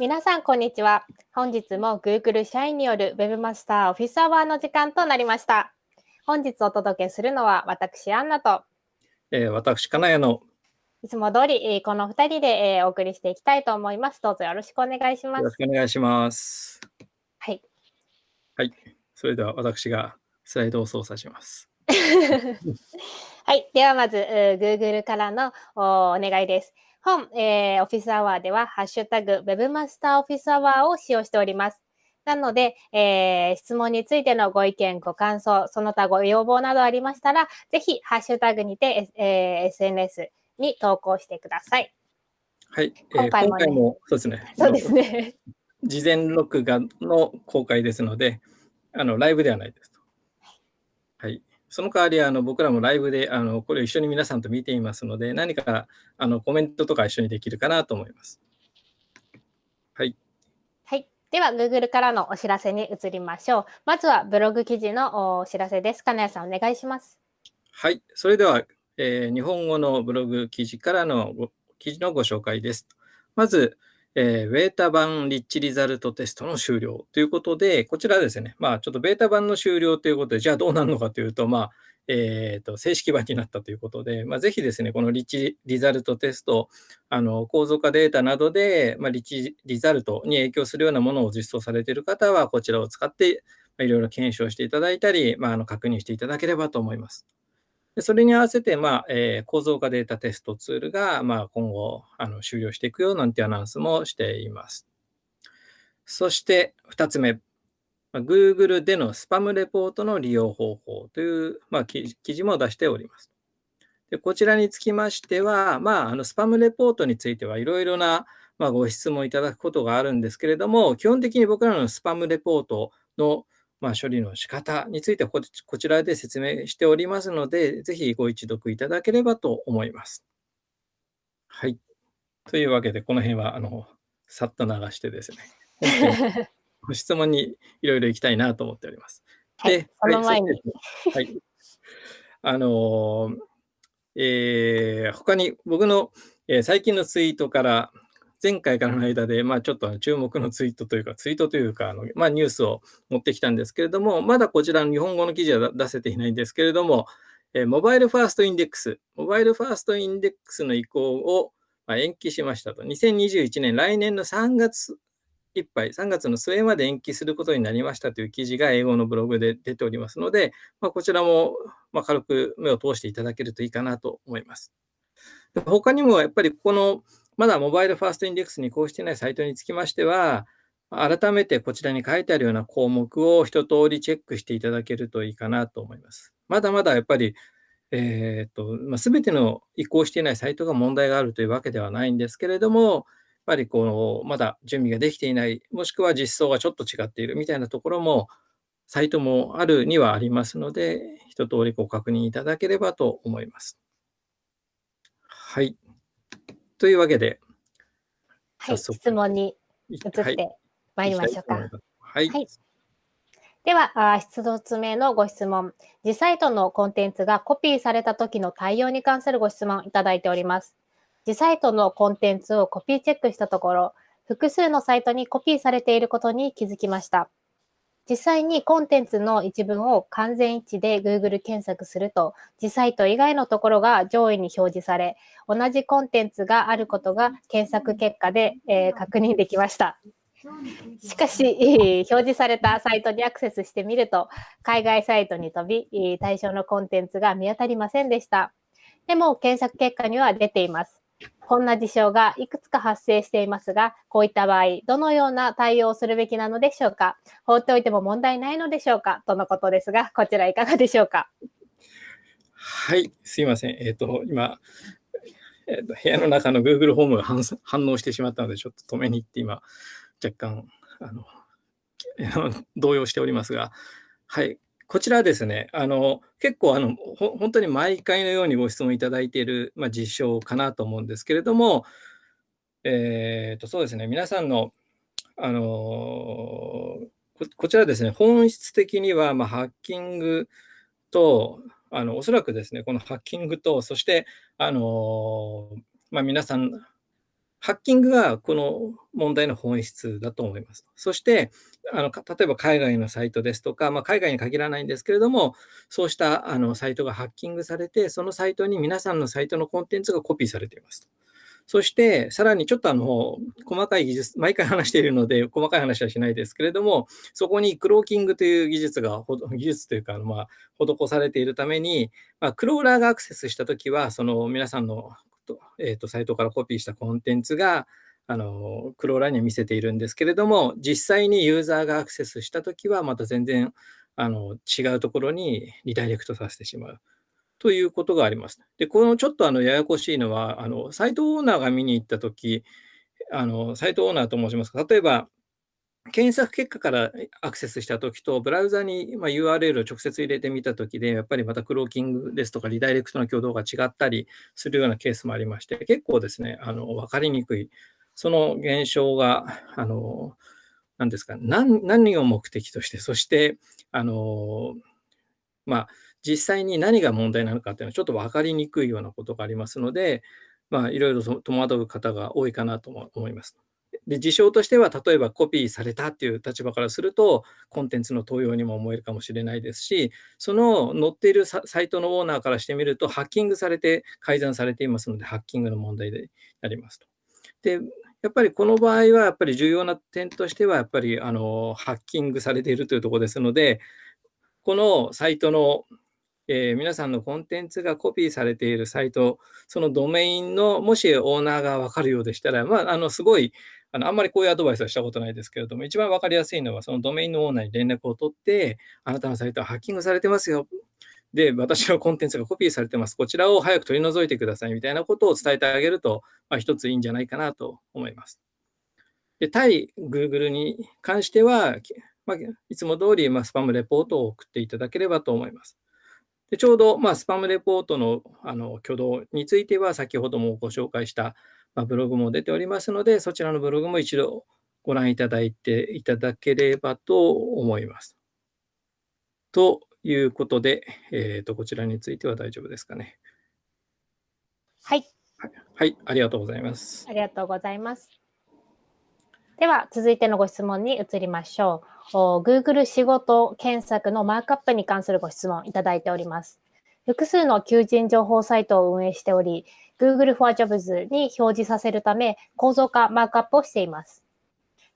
皆さん、こんにちは。本日も Google 社員による Webmaster Office Hour の時間となりました。本日お届けするのは私、アンナと、えー私、金谷のいつも通り、えーこの2人で、えーお送りしていきたいと思います。どうぞよろしくお願いしますよろし。くお願いします。はい。はい。それでは私がスライドを操作します。はい。ではまず、えー Google からのおお願いです。本、えー、オフィスアワーでは、ハッシュタグ Webmaster オフィスアワーを使用しております。なので、えー質問についてのご意見、ご感想、その他ご要望などありましたら、ぜひ、ハッシュタグにて、えー SNS に投稿してください。はい。えー今回もねそうですね。そうですね。事前録画の公開ですので、あのライブではないですと。はい。その代わり、あの僕らもライブであのこれを一緒に皆さんと見ていますので、何かあのコメントとか一緒にできるかなと思います。はい。はい。では、Google からのお知らせに移りましょう。まずは、ブログ記事のお知らせです。金谷さん、お願いします。はい。それでは、えー日本語のブログ記事からのご記事のご紹介です。まず、えーベータ版リッチリザルトテストの終了ということで、こちらですね、まあ、ちょっとベータ版の終了ということで、じゃあどうなるのかというと、まあ、えーと正式版になったということで、まあ、ぜひですね、このリッチリザルトテスト、あの構造化データなどで、まあ、リッチリザルトに影響するようなものを実装されている方は、こちらを使って、まあいろいろ検証していただいたり、まあ、あの確認していただければと思います。でそれに合わせて、まあえー構造化データテストツールが、まあ、今後あの終了していくよなんてアナウンスもしています。そして2つ目、Google でのスパムレポートの利用方法という、まあ、記事記事も出しております。でこちらにつきましては、まあ、あのスパムレポートについてはいろいろな、まあ、ご質問いただくことがあるんですけれども、基本的に僕らのスパムレポートのまあ、処理の仕方についてはこちこちらで説明しておりますので、ぜひご一読いただければと思います。はい。というわけで、この辺は、あの、さっと流してですね、ご質問にいろいろ行きたいなと思っております。はい。その前に、はい。あのーえー他に僕の、えー最近のツイートから、前回からの間で、まあ、ちょっと注目のツイートというか、ツイートというか、あのまあ、ニュースを持ってきたんですけれども、まだこちらの日本語の記事は出せていないんですけれども、えモバイルファーストインデックス、モバイルファーストインデックスの移行をま延期しましたと。2021年、来年の3月いっぱい、3月の末まで延期することになりましたという記事が英語のブログで出ておりますので、まあ、こちらもま軽く目を通していただけるといいかなと思います。他にもやっぱりこのまだモバイルファーストインデックスに移行していないサイトにつきましては、改めてこちらに書いてあるような項目を一通りチェックしていただけるといいかなと思います。まだまだやっぱり、えーとまあ、全ての移行していないサイトが問題があるというわけではないんですけれども、やっぱりこのまだ準備ができていない、もしくは実装がちょっと違っているみたいなところも、サイトもあるにはありますので、一通りご確認いただければと思います。はい。というわけで、はい、質問に移移ってまいりましょうか。はい。はいでは、あー一つ目のご質問。自サイトのコンテンツがコピーされた時の対応に関するご質問いただいております。自サイトのコンテンツをコピーチェックしたところ、複数のサイトにコピーされていることに気づきました。実際にコンテンツの一文を完全一致で Google 検索すると、自サイト以外のところが上位に表示され、同じコンテンツがあることが検索結果で、えー確認できました。しかし、表示されたサイトにアクセスしてみると、海外サイトに飛び、対象のコンテンツが見当たりませんでした。でも、検索結果には出ています。こんな事象がいくつか発生していますが、こういった場合、どのような対応をするべきなのでしょうか？放っておいても問題ないのでしょうか？とのことですが、こちらいかがでしょうか？はい、すいません。えっ、と、今、えーと、部屋の中の Google ホームが反反応してしまったので、ちょっと止めに行って、今、若干、あの、動揺しておりますが、はい、こちらですね、あの、結構、あの、本当に毎回のようにご質問いただいている、まあ、実証かなと思うんですけれども、えっ、と、そうですね、皆さんの、あのここちらですね、本質的には、まあ、ハッキングと、あのおそらくですね、このハッキングと、そして、あのまあ、皆さんハッキングがこの問題の本質だと思います。そして、あの例えば海外のサイトですとか、まあ、海外に限らないんですけれども、そうしたあのサイトがハッキングされて、そのサイトに皆さんのサイトのコンテンツがコピーされています。そして、さらにちょっとあの細かい技術、毎回話しているので、細かい話はしないですけれども、そこにクローキングという技術が、技術というか、まあ、施されているために、まあ、クローラーがアクセスしたときは、その皆さんの、とえーと、サイトからコピーしたコンテンツが、あのクローラーに見せているんですけれども、実際にユーザーがアクセスしたときは、また全然あの違うところにリダイレクトさせてしまう。ということがあります。で、このちょっとあのややこしいのは、あのサイトオーナーが見に行ったとき、あのサイトオーナーと申しますか、例えば、検索結果からアクセスしたときと、ブラウザに URL を直接入れてみたときで、やっぱりまたクローキングですとか、リダイレクトの挙動が違ったりするようなケースもありまして、結構ですね、あの分かりにくい、その現象が、あの何ですか何、何を目的として、そして、あのまあ、実際に何が問題なのかっていうのはちょっと分かりにくいようなことがありますので、まあ、いろいろ戸惑う方が多いかなと思います。で事象としては、例えばコピーされたっていう立場からすると、コンテンツの盗用にも思えるかもしれないですし、その載っているサイトのオーナーからしてみると、ハッキングされて改ざんされていますので、ハッキングの問題でありますと。で、やっぱりこの場合は、やっぱり重要な点としては、やっぱりあのハッキングされているというところですので、このサイトのえー、皆さんのコンテンツがコピーされているサイト、そのドメインの、もしオーナーが分かるようでしたら、まあ、あのすごいあの、あんまりこういうアドバイスはしたことないですけれども、一番分かりやすいのは、そのドメインのオーナーに連絡を取って、あなたのサイトはハッキングされてますよ。で、私のコンテンツがコピーされてます。こちらを早く取り除いてくださいみたいなことを伝えてあげると、まあ、一ついいんじゃないかなと思います。で対 Google に関しては、まあ、いつも通り、まあ、スパムレポートを送っていただければと思います。でちょうど、まあ、スパムレポートのあの挙動については、先ほどもご紹介した、まあ、ブログも出ておりますので、そちらのブログも一度ご覧いただいていただければと思います。ということで、えーと、こちらについては大丈夫ですかね。はい。はい、ありがとうございます。ありがとうございます。では、続いてのご質問に移りましょう。Google 仕事検索のマークアップに関するご質問いただいております。複数の求人情報サイトを運営しており、Google for Jobs に表示させるため、構造化、マークアップをしています。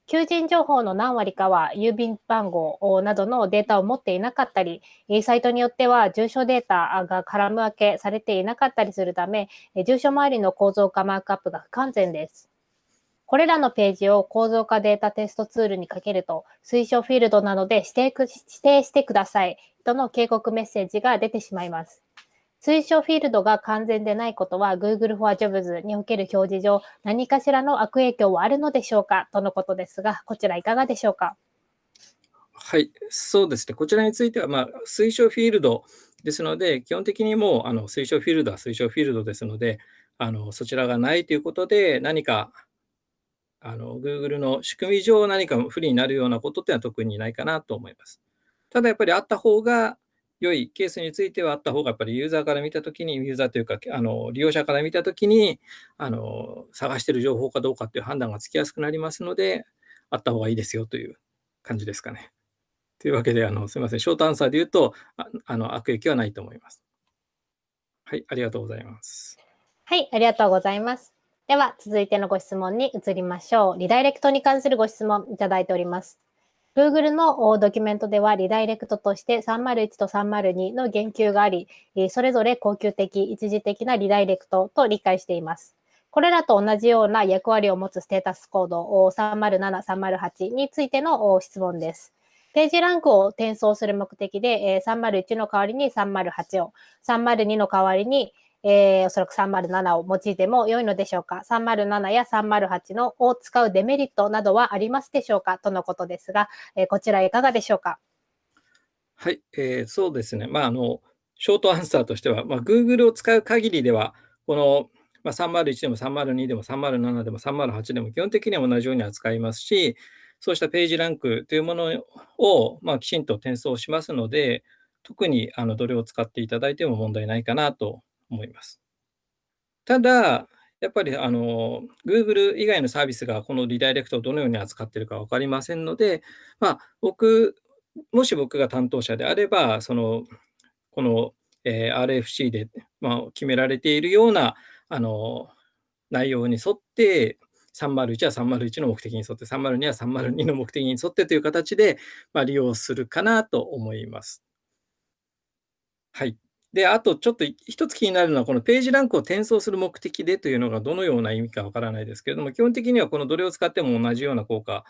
求人情報の何割かは郵便番号などのデータを持っていなかったり、サイトによっては住所データがカラム分けされていなかったりするため、住所周りの構造化マークアップが不完全です。これらのページを構造化データテストツールにかけると、推奨フィールドなどで指定指定してくださいとの警告メッセージが出てしまいます。推奨フィールドが完全でないことは Google for Jobs における表示上何かしらの悪影響はあるのでしょうか？とのことですが、こちらいかがでしょうか？はい、そうですね。こちらについては、まあ、推奨フィールドですので、基本的にもうあの推奨フィールドは推奨フィールドですので、あのそちらがないということで、何かあの Google の仕組み上何か不利になるようなことっていうのは特にないかなと思います。ただやっぱりあった方が良いケースについてはあった方がやっぱりユーザーから見たときに、ユーザーというかあの利用者から見たときにあの探している情報かどうかっていう判断がつきやすくなりますので、あった方がいいですよという感じですかね。というわけで、あのすみません、ショートアンサーで言うとああの悪影響はないと思います。はい、ありがとうございます。はい、ありがとうございます。では、続いてのご質問に移りましょう。リダイレクトに関するご質問いただいております。Google のドキュメントでは、リダイレクトとして301と302の言及があり、それぞれ恒久的、一時的なリダイレクトと理解しています。これらと同じような役割を持つステータスコード307、308についての質問です。ページランクを転送する目的で、301の代わりに308を、302の代わりにえー、おそらく307を用いても良いのでしょうか ?307 や308のを使うデメリットなどはありますでしょうかとのことですが、えー、こちらいかがでしょうかはい、えー、そうですね。まあ、あの、ショートアンサーとしては、まあ、Google を使う限りでは、この、まあ、301でも302でも307でも308でも基本的には同じように扱いますし、そうしたページランクというものを、まあ、きちんと転送しますので、特にあのどれを使っていただいても問題ないかなと思います。ただ、やっぱりあの Google 以外のサービスがこのリダイレクトをどのように扱っているか分かりませんので、まあ、僕、もし僕が担当者であれば、そのこの、えー、RFC で、まあ、決められているようなあの内容に沿って、301は301の目的に沿って、302は302の目的に沿ってという形で、まあ、利用するかなと思います。はい。で、あとちょっと一つ気になるのは、このページランクを転送する目的でというのがどのような意味かわからないですけれども、基本的にはこのどれを使っても同じような効果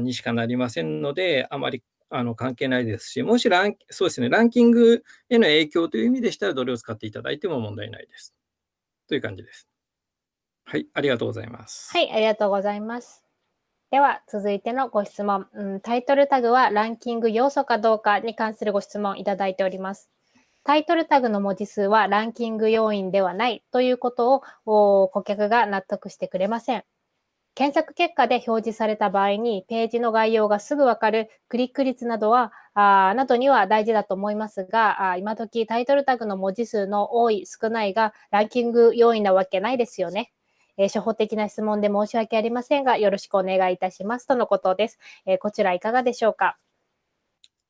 にしかなりませんので、あまりあの関係ないですし、もしランそうですね、ランキングへの影響という意味でしたら、どれを使っていただいても問題ないです。という感じです。はい、ありがとうございます。はい、ありがとうございます。では、続いてのご質問、うん。タイトルタグはランキング要素かどうかに関するご質問いただいております。タイトルタグの文字数はランキング要因ではないということを顧客が納得してくれません。検索結果で表示された場合に、ページの概要がすぐわかるクリック率などは、あなどには大事だと思いますが、あ今時タイトルタグの文字数の多い、少ないがランキング要因なわけないですよね。えー、初歩的な質問で申し訳ありませんが、よろしくお願いいたしますとのことです。えー、こちらいかがでしょうか？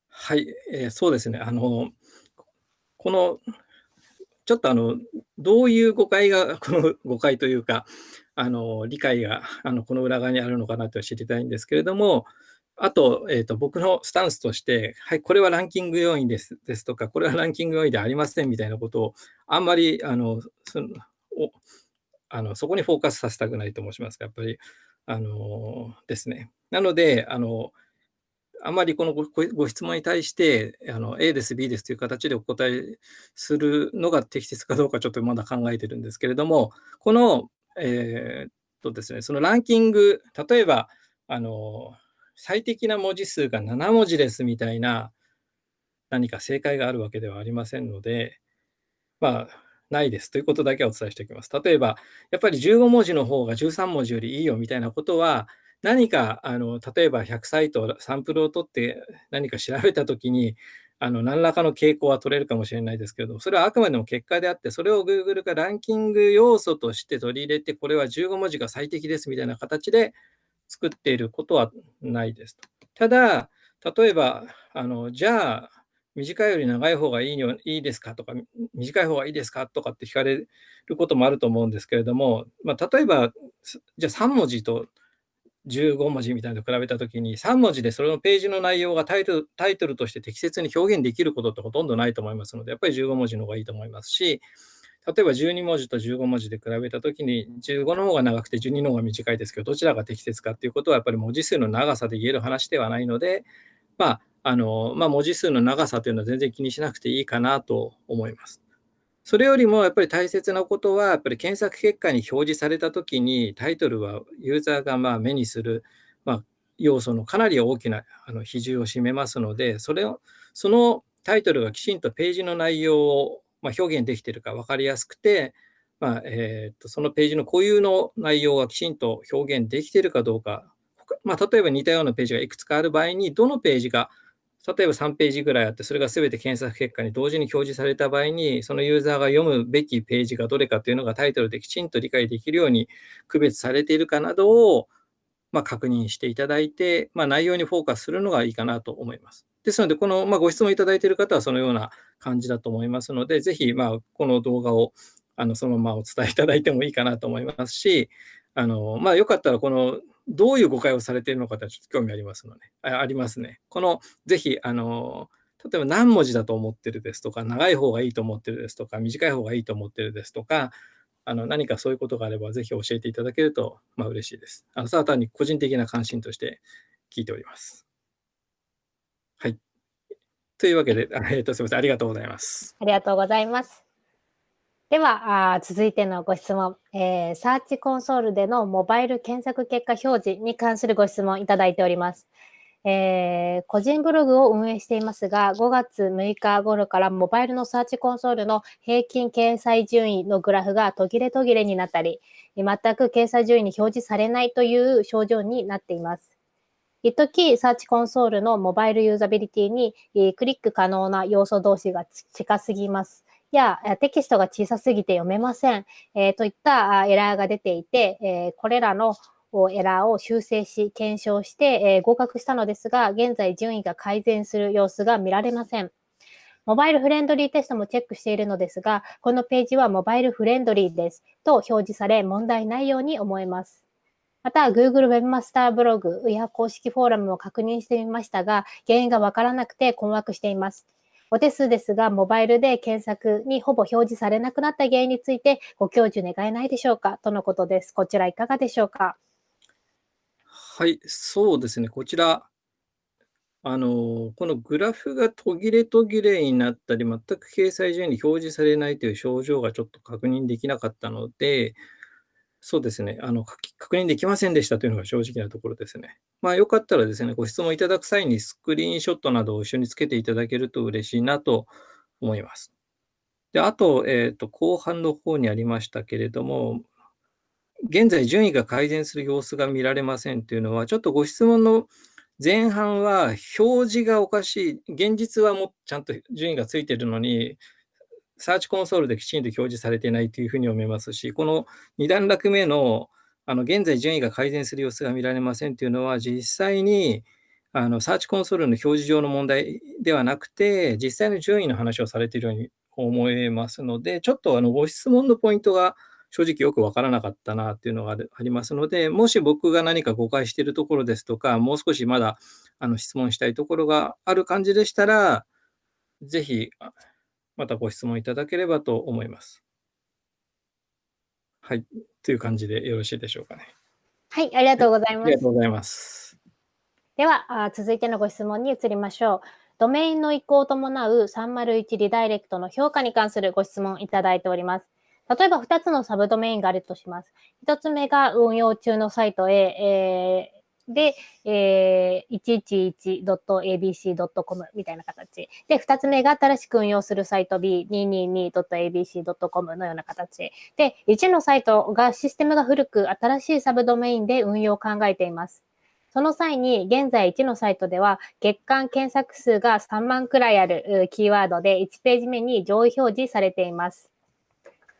はい、えー、そうですね。あの、この、ちょっとあの、どういう誤解が、この誤解というか、あの理解があのこの裏側にあるのかなと知りたいんですけれども、あと、えーと、僕のスタンスとして、はい、これはランキング要因ですですとか、これはランキング要因ではありませんみたいなことを、あんまりあのそのおあのそこにフォーカスさせたくないと申しますか、やっぱり、あのですね。なので、あのあまりこのご質問に対してあの A です、B ですという形でお答えするのが適切かどうかちょっとまだ考えてるんですけれども、このえー、っとですね、そのランキング、例えば、あの、最適な文字数が7文字ですみたいな何か正解があるわけではありませんので、まあ、ないですということだけお伝えしておきます。例えば、やっぱり15文字の方が13文字よりいいよみたいなことは、何かあの例えば100サイトサンプルを取って何か調べたときにあの何らかの傾向は取れるかもしれないですけど、それはあくまでも結果であって、それを Google がランキング要素として取り入れて、これは15文字が最適ですみたいな形で作っていることはないです。ただ、例えば、あのじゃあ、短いより長い方がいいいいですかとか、短い方がいいですかとかって聞かれることもあると思うんですけれども、まあ、例えば、じゃあ3文字と15文字みたいなのと比べたときに、3文字でそれのページの内容がタイトルタイトルとして適切に表現できることってほとんどないと思いますので、やっぱり15文字の方がいいと思いますし、例えば12文字と15文字で比べたときに、15の方が長くて12の方が短いですけど、どちらが適切かっていうことは、やっぱり文字数の長さで言える話ではないので、まあ、あのまあ、文字数の長さというのは全然気にしなくていいかなと思います。それよりもやっぱり大切なことは、やっぱり検索結果に表示されたときに、タイトルはユーザーがま目にする、ま、要素のかなり大きなあの比重を占めますので、それをそのタイトルがきちんとページの内容をま表現できているか分かりやすくて、まあ、えー、とそのページの固有の内容がきちんと表現できているかどうか、まあ、例えば似たようなページがいくつかある場合に、どのページが例えば3ページぐらいあって、それが全て検索結果に同時に表示された場合に、そのユーザーが読むべきページがどれかというのがタイトルできちんと理解できるように区別されているかなどを、ま、確認していただいて、まあ、内容にフォーカスするのがいいかなと思います。ですので、この、ま、ご質問いただいている方はそのような感じだと思いますので、ぜひ、ま、この動画をあのそのままお伝えいただいてもいいかなと思いますし、あのまあ、よかったらこのどういう誤解をされているのかとちょっと興味ありますので、あありますね。この、ぜひ、あの、例えば何文字だと思ってるですとか、長い方がいいと思ってるですとか、短い方がいいと思ってるですとか、あの何かそういうことがあれば、ぜひ教えていただけると、まあ、嬉しいです。あのただ単に個人的な関心として聞いております。はい。というわけで、えー、とすみません。ありがとうございます。ありがとうございます。では、あ続いてのご質問、えー、サーチコンソールでのモバイル検索結果表示に関するご質問いただいております。えー、個人ブログを運営していますが、5月6日頃からモバイルのサーチコンソールの平均掲載順位のグラフが途切れ途切れになったり、全く掲載順位に表示されないという症状になっています。一時サーチコンソールのモバイルユーザビリティにクリック可能な要素同士が近すぎます。やテキストが小さすぎて読めません、えー、といったエラーが出ていて、えー、これらのエラーを修正し、検証して、えー、合格したのですが、現在順位が改善する様子が見られません。モバイルフレンドリーテストもチェックしているのですが、このページはモバイルフレンドリーですと表示され問題ないように思えます。また、Google Webmaster ブログや公式フォーラムも確認してみましたが、原因がわからなくて困惑しています。お手数ですが、モバイルで検索にほぼ表示されなくなった原因についてご教授願えないでしょうか？とのことです。こちらいかがでしょうか？はい、そうですね。こちら、あの、このグラフが途切れ途切れになったり、全く掲載順に表示されないという症状がちょっと確認できなかったので、そうですね、あの確認できませんでしたというのが正直なところですね。まあ、よかったらですね、ご質問いただく際にスクリーンショットなどを一緒につけていただけると嬉しいなと思います。であと、えーと、後半の方にありましたけれども、現在順位が改善する様子が見られませんというのは、ちょっとご質問の前半は表示がおかしい、現実はもちゃんと順位がついているのに、サーチコンソールできちんと表示されていないというふうに思いますし、この2段落目のあの現在順位が改善する様子が見られませんというのは、実際にあのサーチコンソールの表示上の問題ではなくて、実際の順位の話をされているように思えますので、ちょっとあのご質問のポイントが正直よくわからなかったなっていうのがありますので、もし僕が何か誤解しているところですとか、もう少しまだあの質問したいところがある感じでしたら、ぜひまたご質問いただければと思います。はい、という感じでよろしいでしょうかね。はい、ありがとうございます。ありがとうございます。では、続いてのご質問に移りましょう。ドメインの移行を伴う301リダイレクトの評価に関するご質問いただいております。例えば2つのサブドメインがあるとします。1つ目が運用中のサイトへ、えー、で、えー、111.abc.com みたいな形。で、2つ目が新しく運用するサイト B222.abc.com のような形。で、1のサイトがシステムが古く新しいサブドメインで運用を考えています。その際に、現在1のサイトでは、月間検索数が3万くらいあるキーワードで1ページ目に上位表示されています。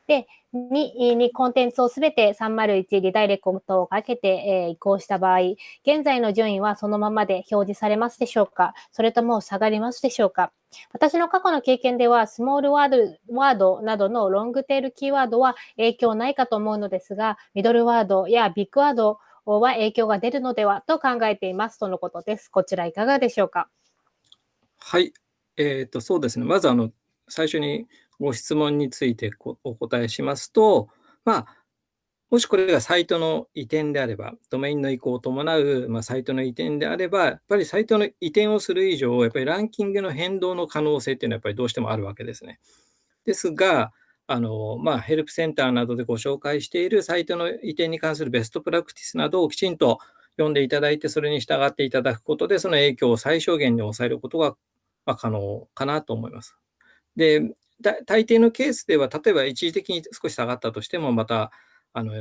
で、2にコンテンツをすべて301リダイレクトをかけて、えー、移行した場合、現在の順位はそのままで表示されますでしょうか？それとも下がりますでしょうか？私の過去の経験では、スモールワードワードなどのロングテールキーワードは影響ないかと思うのですが、ミドルワードやビッグワードは影響が出るのではと考えていますとのことです。こちらいかがでしょうか？はい。えっ、と、そうですね。まず、あの、最初にご質問についてお答えしますと、まあ、もしこれがサイトの移転であれば、ドメインの移行を伴う、まあ、サイトの移転であれば、やっぱりサイトの移転をする以上、やっぱりランキングの変動の可能性っていうのはやっぱりどうしてもあるわけですね。ですが、あのまあ、ヘルプセンターなどでご紹介しているサイトの移転に関するベストプラクティスなどをきちんと読んでいただいて、それに従っていただくことで、その影響を最小限に抑えることが、ま可能かなと思います。で、大抵のケースでは、例えば一時的に少し下がったとしても、またあの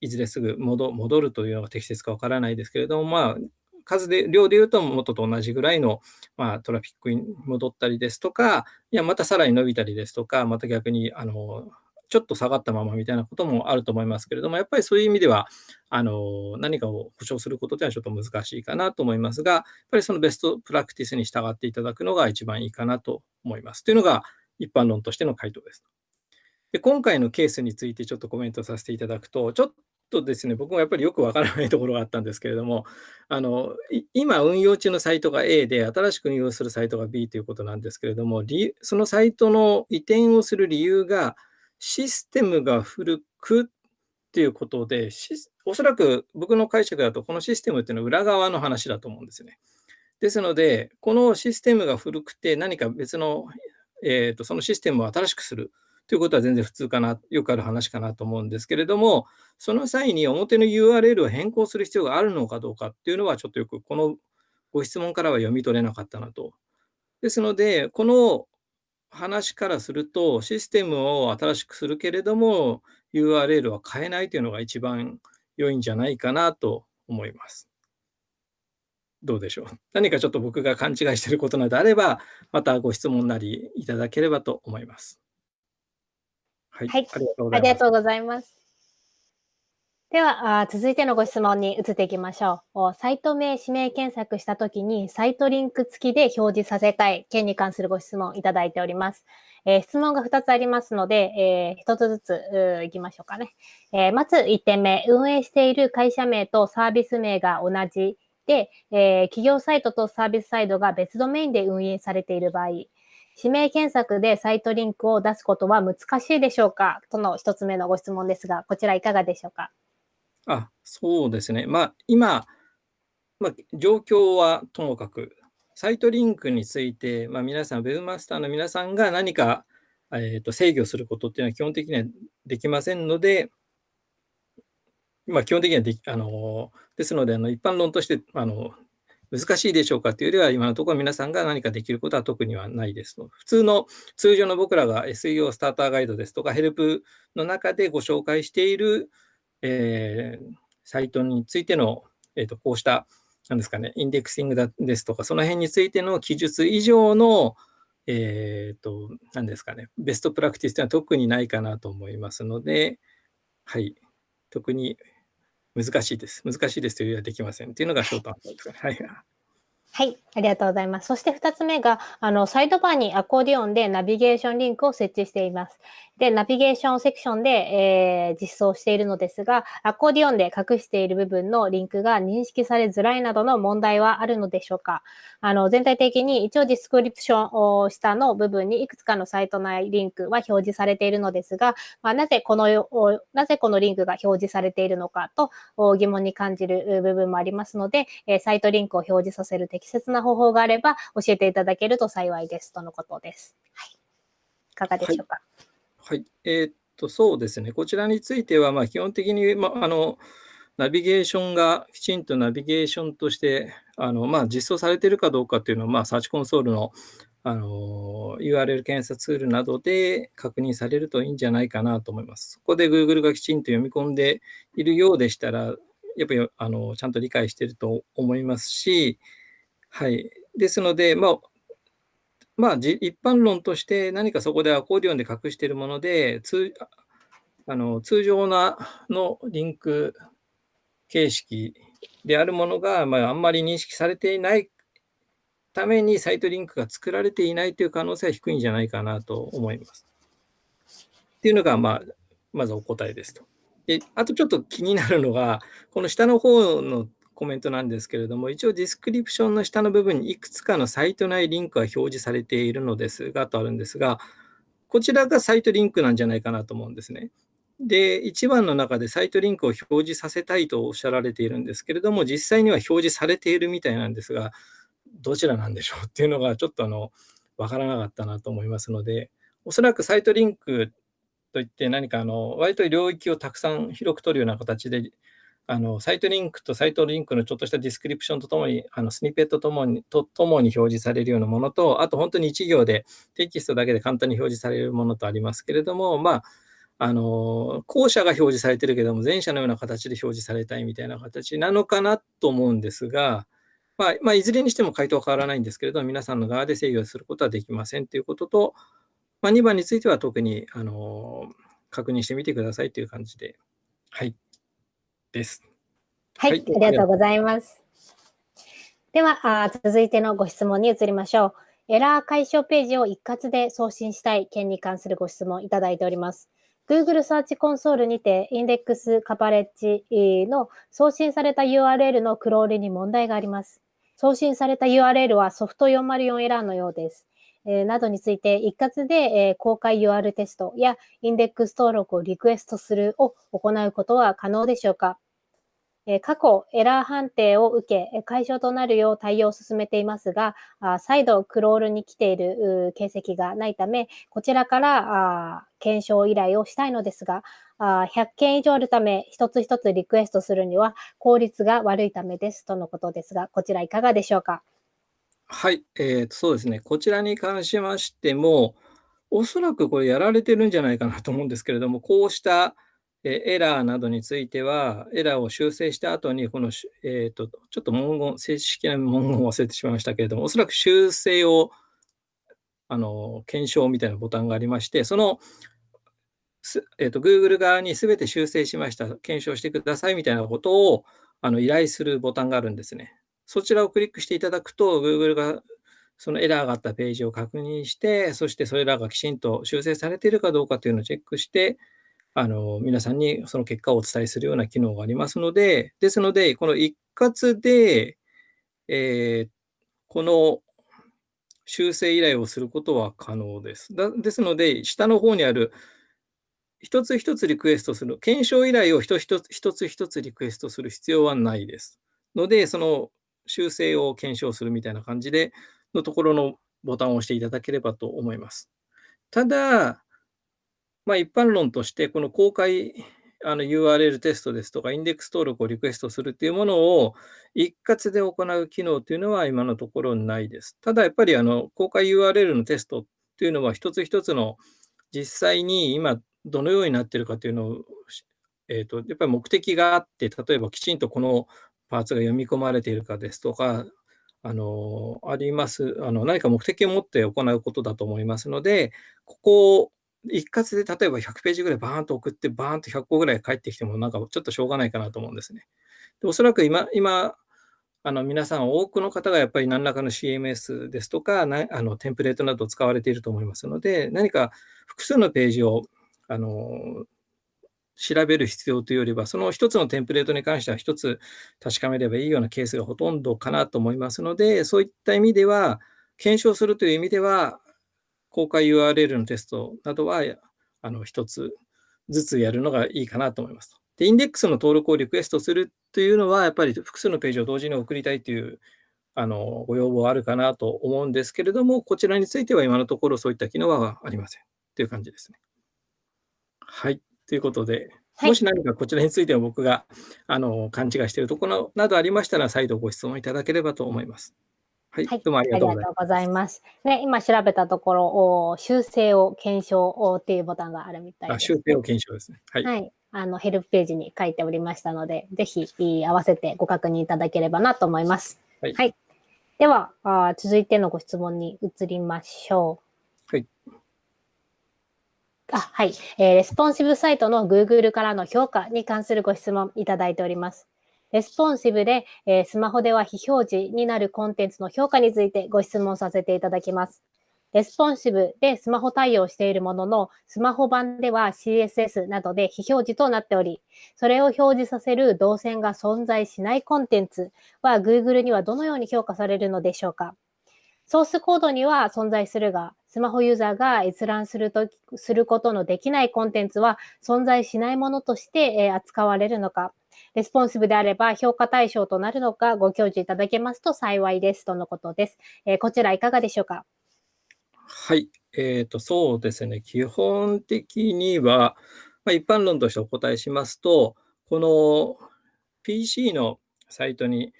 いずれすぐ戻るというのが適切かわからないですけれども、まあ、数で、量で言うと元と同じぐらいの、まあ、トラフィックに戻ったりですとか、いや、またさらに伸びたりですとか、また逆に、あの、ちょっと下がったままみたいなこともあると思いますけれども、やっぱりそういう意味では、あの、何かを保証することではちょっと難しいかなと思いますが、やっぱりそのベストプラクティスに従っていただくのが一番いいかなと思います。というのが、一般論としての回答です。で今回のケースについてちょっとコメントさせていただくと、ちょっとですね、僕もやっぱりよくわからないところがあったんですけれども、あの今運用中のサイトが A で、新しく運用するサイトが B ということなんですけれども、そのサイトの移転をする理由が、システムが古くっていうことで、おそらく僕の解釈だと、このシステムっていうのは裏側の話だと思うんですよね。ですので、このシステムが古くて何か別のえーと、そのシステムを新しくするということは全然普通かな、よくある話かなと思うんですけれども、その際に表の URL を変更する必要があるのかどうかっていうのは、ちょっとよくこのご質問からは読み取れなかったなと。ですので、この話からすると、システムを新しくするけれども、URL は変えないというのが一番良いんじゃないかなと思います。どうでしょう。何かちょっと僕が勘違いしていることなどあれば、またご質問なりいただければと思います。はい。はい、ありがとうございます。ではあ、続いてのご質問に移っていきましょう。サイト名指名検索したときに、サイトリンク付きで表示させたい件に関するご質問いただいております。えー、質問が2つありますので、えー、1つずついきましょうかね。えー、まず1点目、運営している会社名とサービス名が同じで、えー、企業サイトとサービスサイドが別ドメインで運営されている場合、指名検索でサイトリンクを出すことは難しいでしょうか？との1つ目のご質問ですが、こちらいかがでしょうか？あ、そうですね。まあ、今、まあ、状況はともかく、サイトリンクについて、まあ、皆さん、Webmaster の皆さんが何か、えー、と制御することっていうのは基本的にはできませんので、まあ、基本的にはできあのですのであの、一般論としてあの難しいでしょうかというよりは、今のところ皆さんが何かできることは特にはないです。普通の通常の僕らが SEO スターターガイドですとか、ヘルプの中でご紹介しているえー、サイトについての、えーと、こうした、なんですかね、インデックシングですとか、その辺についての記述以上の、えっ、ー、と、何ですかね、ベストプラクティスというのは特にないかなと思いますので、はい、特に難しいです。難しいですというよりはできませんっていうのがショートアンサーです。はい。はい、ありがとうございます。そして2つ目が、あの、サイドバーにアコーディオンでナビゲーションリンクを設置しています。で、ナビゲーションセクションで、えー、実装しているのですが、アコーディオンで隠している部分のリンクが認識されづらいなどの問題はあるのでしょうか？あの、全体的に一応ディスクリプションを下の部分にいくつかのサイト内リンクは表示されているのですが、まあ、なぜこの、なぜこのリンクが表示されているのかと疑問に感じる部分もありますので、えサイトリンクを表示させる適切な方法があれば教えていただけると幸いですとのことです。はい。いかがでしょうか？はいはい。えー、っと、そうですね。こちらについては、まあ、基本的に、まあ、あの、ナビゲーションがきちんとナビゲーションとして、あの、まあ、実装されているかどうかっていうのは、まあ、サーチコンソールの、あの、URL 検査ツールなどで確認されるといいんじゃないかなと思います。そこで Google がきちんと読み込んでいるようでしたら、やっぱりあのちゃんと理解していると思いますし、はい。ですので、まあ、まあ、一般論として何かそこでアコーディオンで隠しているもので、通あの通常なのリンク形式であるものが、まあ、あんまり認識されていないためにサイトリンクが作られていないという可能性は低いんじゃないかなと思います。っていうのが、まあ、まずお答えですと。であとちょっと気になるのが、この下の方のコメントなんですけれども、一応ディスクリプションの下の部分にいくつかのサイト内リンクが表示されているのですが、とあるんですが、こちらがサイトリンクなんじゃないかなと思うんですね。で、1番の中でサイトリンクを表示させたいとおっしゃられているんですけれども、実際には表示されているみたいなんですが、どちらなんでしょうっていうのがちょっとあの、わからなかったなと思いますので、おそらくサイトリンクといって何かあの、割と領域をたくさん広く取るような形であのサイトリンクとサイトリンクのちょっとしたディスクリプションとともに、あのスニペットともにとともに表示されるようなものと、あと本当に1行でテキストだけで簡単に表示されるものとありますけれども、まあ、あの後者が表示されてるけども、前者のような形で表示されたいみたいな形なのかなと思うんですが、まあ、まあ、いずれにしても回答は変わらないんですけれども、皆さんの側で制御することはできませんということと、まあ、2番については特にあの確認してみてくださいという感じで。はい。です。はい、はい、ありがとうございます。ではあ、続いてのご質問に移りましょう。エラー解消ページを一括で送信したい件に関するご質問いただいております。Google サーチコンソールにて、インデックスカバレッジの送信された URL のクロールに問題があります。送信された URL はソフト404エラーのようです。えー、などについて一括で、えー、公開 UR テストやインデックス登録をリクエストするを行うことは可能でしょうか過去、エラー判定を受け、解消となるよう対応を進めていますが、再度クロールに来ている形跡がないため、こちらから検証依頼をしたいのですが、100件以上あるため、一つ一つリクエストするには効率が悪いためですとのことですが、こちらいかがでしょうか。はい、えー、そうですね。こちらに関しましても、おそらくこれやられてるんじゃないかなと思うんですけれども、こうしたエラーなどについては、エラーを修正した後に、この、えーと、ちょっと文言、正式な文言を忘れてしまいましたけれども、おそらく修正をあの検証みたいなボタンがありまして、そのえーと、Google 側にすべて修正しました、検証してくださいみたいなことをあの依頼するボタンがあるんですね。そちらをクリックしていただくと、Google がそのエラーがあったページを確認して、そしてそれらがきちんと修正されているかどうかというのをチェックして、あの皆さんにその結果をお伝えするような機能がありますので、ですので、この一括で、えー、この修正依頼をすることは可能です。だですので、下の方にある一つ一つリクエストする、検証依頼を一つ一つ一つリクエストする必要はないです。ので、その修正を検証するみたいな感じでのところのボタンを押していただければと思います。ただ、まあ、一般論として、この公開あの URL テストですとか、インデックス登録をリクエストするっていうものを一括で行う機能というのは今のところないです。ただやっぱりあの公開 URL のテストっていうのは一つ一つの実際に今どのようになっているかというのを、えーと、やっぱり目的があって、例えばきちんとこのパーツが読み込まれているかですとか、あのありますあの何か目的を持って行うことだと思いますので、ここを一括で例えば100ページぐらいバーンと送って、バーンと100個ぐらい返ってきても、なんかちょっとしょうがないかなと思うんですね。でおそらく今、今あの皆さん、多くの方がやっぱり何らかの CMS ですとか、なあのテンプレートなどを使われていると思いますので、何か複数のページをあの調べる必要というよりは、その一つのテンプレートに関しては一つ確かめればいいようなケースがほとんどかなと思いますので、そういった意味では、検証するという意味では、公開 URL のテストなどはあの一つずつやるのがいいかなと思います。で、インデックスの登録をリクエストするというのは、やっぱり複数のページを同時に送りたいというあのご要望あるかなと思うんですけれども、こちらについては今のところそういった機能はありませんという感じですね。はい。ということで、もし何かこちらについては僕があの勘違いしているところなどありましたら、再度ご質問いただければと思います。はい、どうもありがとうございます。ね、今調べたところ、お修正を検証っていうボタンがあるみたいです、ね、修正を検証ですね。はい。はい、あのヘルプページに書いておりましたので、ぜひ合わせてご確認いただければなと思います。はい。はい、ではあ、続いてのご質問に移りましょう。はい。あはい、えー、レスポンシブサイトの Google からの評価に関するご質問いただいております。レスポンシブで、えー、スマホでは非表示になるコンテンツの評価についてご質問させていただきます。レスポンシブでスマホ対応しているものの、スマホ版では CSS などで非表示となっており、それを表示させる動線が存在しないコンテンツは Google にはどのように評価されるのでしょうか？ソースコードには存在するが、スマホユーザーが閲覧するとすることのできないコンテンツは存在しないものとして、え扱われるのか、レスポンシブであれば評価対象となるのかご教示いただけますと幸いですとのことです。えー、こちらいかがでしょうか？はい、えーと、そうですね、基本的には、まあ、一般論としてお答えしますと、この PC のサイトに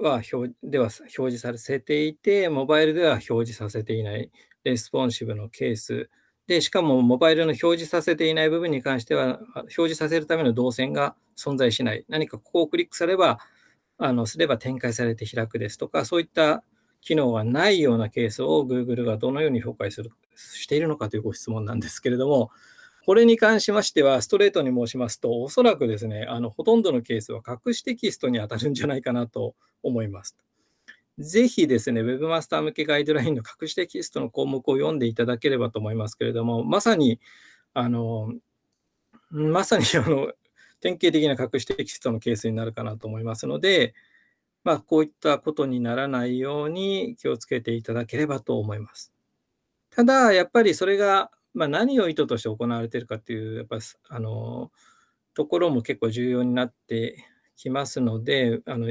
は表では表示させていて、モバイルでは表示させていないレスポンシブのケースで、しかもモバイルの表示させていない部分に関しては、表示させるための動線が存在しない。何かここをクリックすれば、あのすれば展開されて開くですとか、そういった機能がないようなケースを Google がどのように評価するしているのかというご質問なんですけれども、これに関しましては、ストレートに申しますと、おそらくですね、あのほとんどのケースは隠しテキストに当たるんじゃないかなと思います。ぜひですね、Webmaster 向けガイドラインの隠しテキストの項目を読んでいただければと思いますけれども、まさに、あの、まさにあの典型的な隠しテキストのケースになるかなと思いますので、まあ、こういったことにならないように気をつけていただければと思います。ただ、やっぱりそれが、まあ、何を意図として行われているかっていう、やっぱあのところも結構重要になってきますので、あの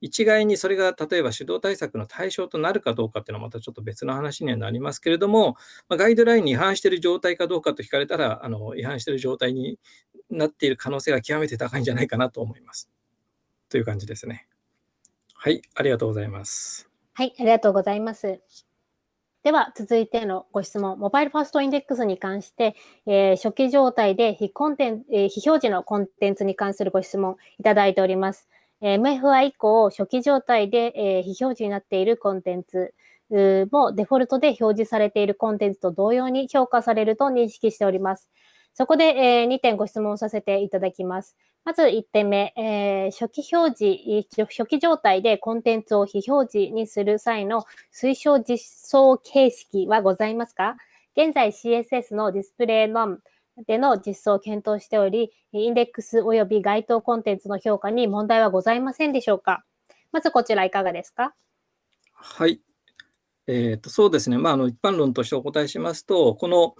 一概にそれが例えば手動対策の対象となるかどうかっていうのはまたちょっと別の話にはなりますけれども、まあ、ガイドラインに違反している状態かどうかと聞かれたら、あの違反している状態になっている可能性が極めて高いんじゃないかなと思います。という感じですね。はい、ありがとうございます。はい、ありがとうございます。では、続いてのご質問。モバイルファーストインデックスに関して、えー、初期状態で非コンテン、えー、非表示のコンテンツに関するご質問いただいております。え MFI 以降、初期状態で、え非表示になっているコンテンツもデフォルトで表示されているコンテンツと同様に評価されると認識しております。そこで、えー、2点ご質問させていただきます。まず1点目、えー、初期表示、初期状態でコンテンツを非表示にする際の推奨実装形式はございますか？現在 CSS のディスプレイのでの実装を検討しており、インデックス及び該当コンテンツの評価に問題はございませんでしょうか？まずこちらいかがですか？はい。えーと、そうですね、まあ、あの一般論としてお答えしますと、この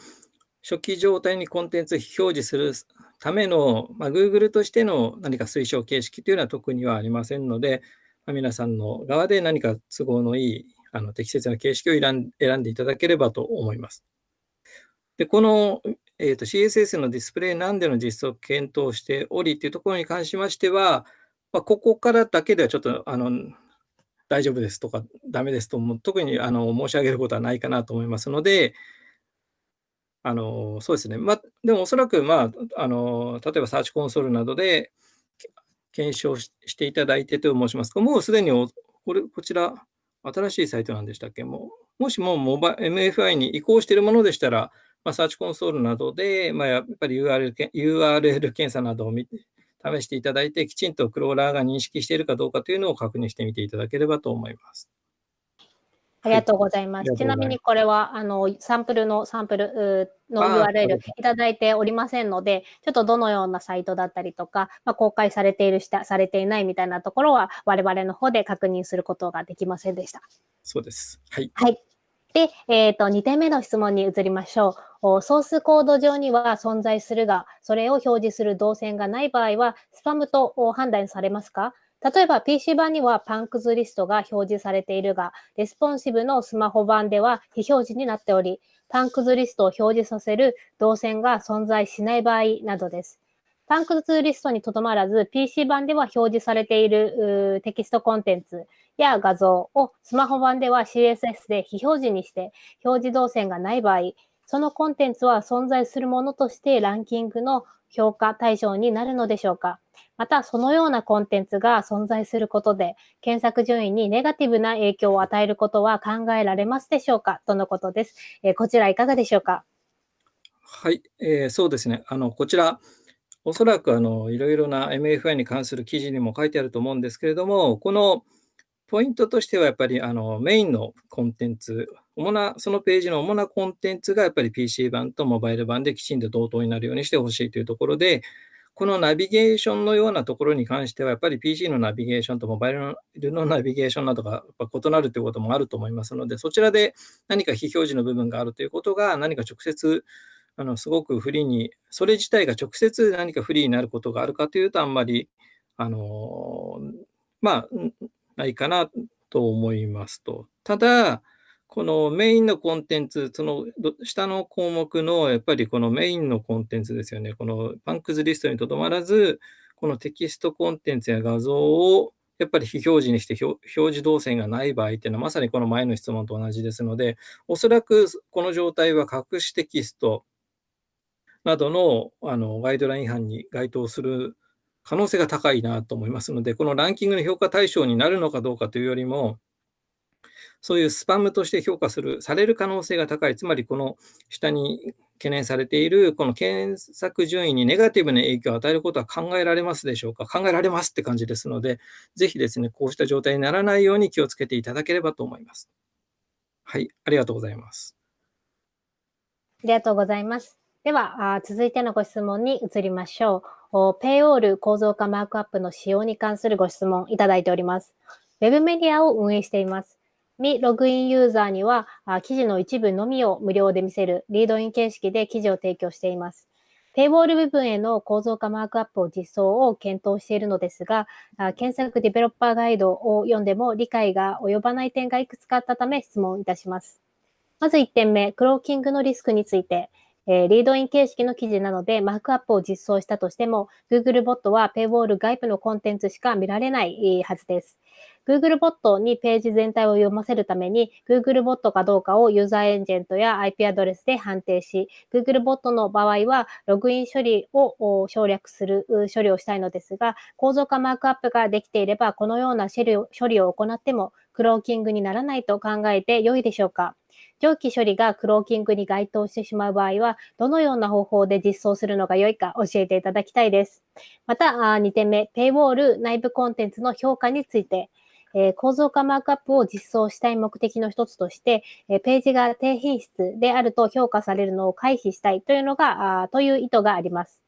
初期状態にコンテンツ表示するための、まあ、Google としての何か推奨形式というのは特にはありませんので、まあ、皆さんの側で何か都合のいいあの適切な形式を選んでいただければと思います。で、この、えーと、CSS のディスプレイなんでの実装を検討しておりというところに関しましては、まあ、ここからだけではちょっとあの大丈夫ですとか、ダメですと、も特にあの申し上げることはないかなと思いますので、あのそうですね、ま、でもおそらく、まあ、あの例えばサーチコンソールなどで検証していただいてと申します。か、もうすでにこれこちら、新しいサイトなんでしたっけ？もうもしもモバ MFI に移行しているものでしたら、まあ、サーチコンソールなどで、まあ、やっぱり URL, URL 検査などを見て試していただいて、きちんとクローラーが認識しているかどうかというのを確認してみていただければと思います。ありがとうございます。はい、ちなみにこれはあのサンプルのサンプルの URL いただいておりませんので、ちょっとどのようなサイトだったりとか、まあ、公開されているしたされていないみたいなところは我々の方で確認することができませんでした。そうです。はい。はい。で、えっ、ー、と、2点目の質問に移りましょう。ソースコード上には存在するが、それを表示する動線がない場合は、スパムと判断されますか？例えば PC 版にはパンクズリストが表示されているが、レスポンシブのスマホ版では非表示になっており、パンクズリストを表示させる動線が存在しない場合などです。パンクズリストにとどまらず、PC 版では表示されているテキストコンテンツ、や画像をスマホ版では CSS で非表示にして表示動線がない場合、そのコンテンツは存在するものとしてランキングの評価対象になるのでしょうかまた、そのようなコンテンツが存在することで、検索順位にネガティブな影響を与えることは考えられますでしょうか？とのことです。えー、こちらいかがでしょうか？はい、えー、そうですね。あの、こちら、おそらくあのいろいろな MFI に関する記事にも書いてあると思うんですけれども、このポイントとしてはやっぱりあのメインのコンテンツ、主な、そのページの主なコンテンツがやっぱり PC 版とモバイル版できちんと同等になるようにしてほしいというところで、このナビゲーションのようなところに関しては、やっぱり PC のナビゲーションとモバイルのナビゲーションなどがやっぱ異なるということもあると思いますので、そちらで何か非表示の部分があるということが、何か直接、あのすごく不利に、それ自体が直接何か不利になることがあるかというと、あんまり、あのまあ、ないかなと思いますと。ただ、このメインのコンテンツ、その下の項目のやっぱりこのメインのコンテンツですよね。このパンクズリストにとどまらず、このテキストコンテンツや画像をやっぱり非表示にして表示動線がない場合っていうのはまさにこの前の質問と同じですので、おそらくこの状態は隠しテキストなどのあのガイドライン違反に該当する可能性が高いなと思いますので、このランキングの評価対象になるのかどうかというよりも、そういうスパムとして評価する、される可能性が高い、つまりこの下に懸念されている、この検索順位にネガティブな影響を与えることは考えられますでしょうか？考えられますって感じですので、ぜひですね、こうした状態にならないように気をつけていただければと思います。はい、ありがとうございます。ありがとうございます。では、続いてのご質問に移りましょう。ペイウォール構造化マークアップの使用に関するご質問いただいております。ウェブメディアを運営しています。未ログインユーザーには、記事の一部のみを無料で見せるリードイン形式で記事を提供しています。ペイウォール部分への構造化マークアップを実装を検討しているのですが、検索ディベロッパーガイドを読んでも理解が及ばない点がいくつかあったため質問いたします。まず1点目、クローキングのリスクについて。リードイン形式の記事なので、マークアップを実装したとしても、Google ボットはペイウォール外部のコンテンツしか見られないはずです。Google ボットにページ全体を読ませるために、Google ボットかどうかをユーザーエージェントや IP アドレスで判定し、Google ボットの場合は、ログイン処理を省略する処理をしたいのですが、構造化マークアップができていれば、このような処理を処理を行っても、クローキングにならないと考えて良いでしょうか。上記処理がクローキングに該当してしまう場合は、どのような方法で実装するのが良いか教えていただきたいです。また、2点目、ペイウォール内部コンテンツの評価について、え構造化マークアップを実装したい目的の一つとして、えページが低品質であると評価されるのを回避したいというのが、あという意図があります。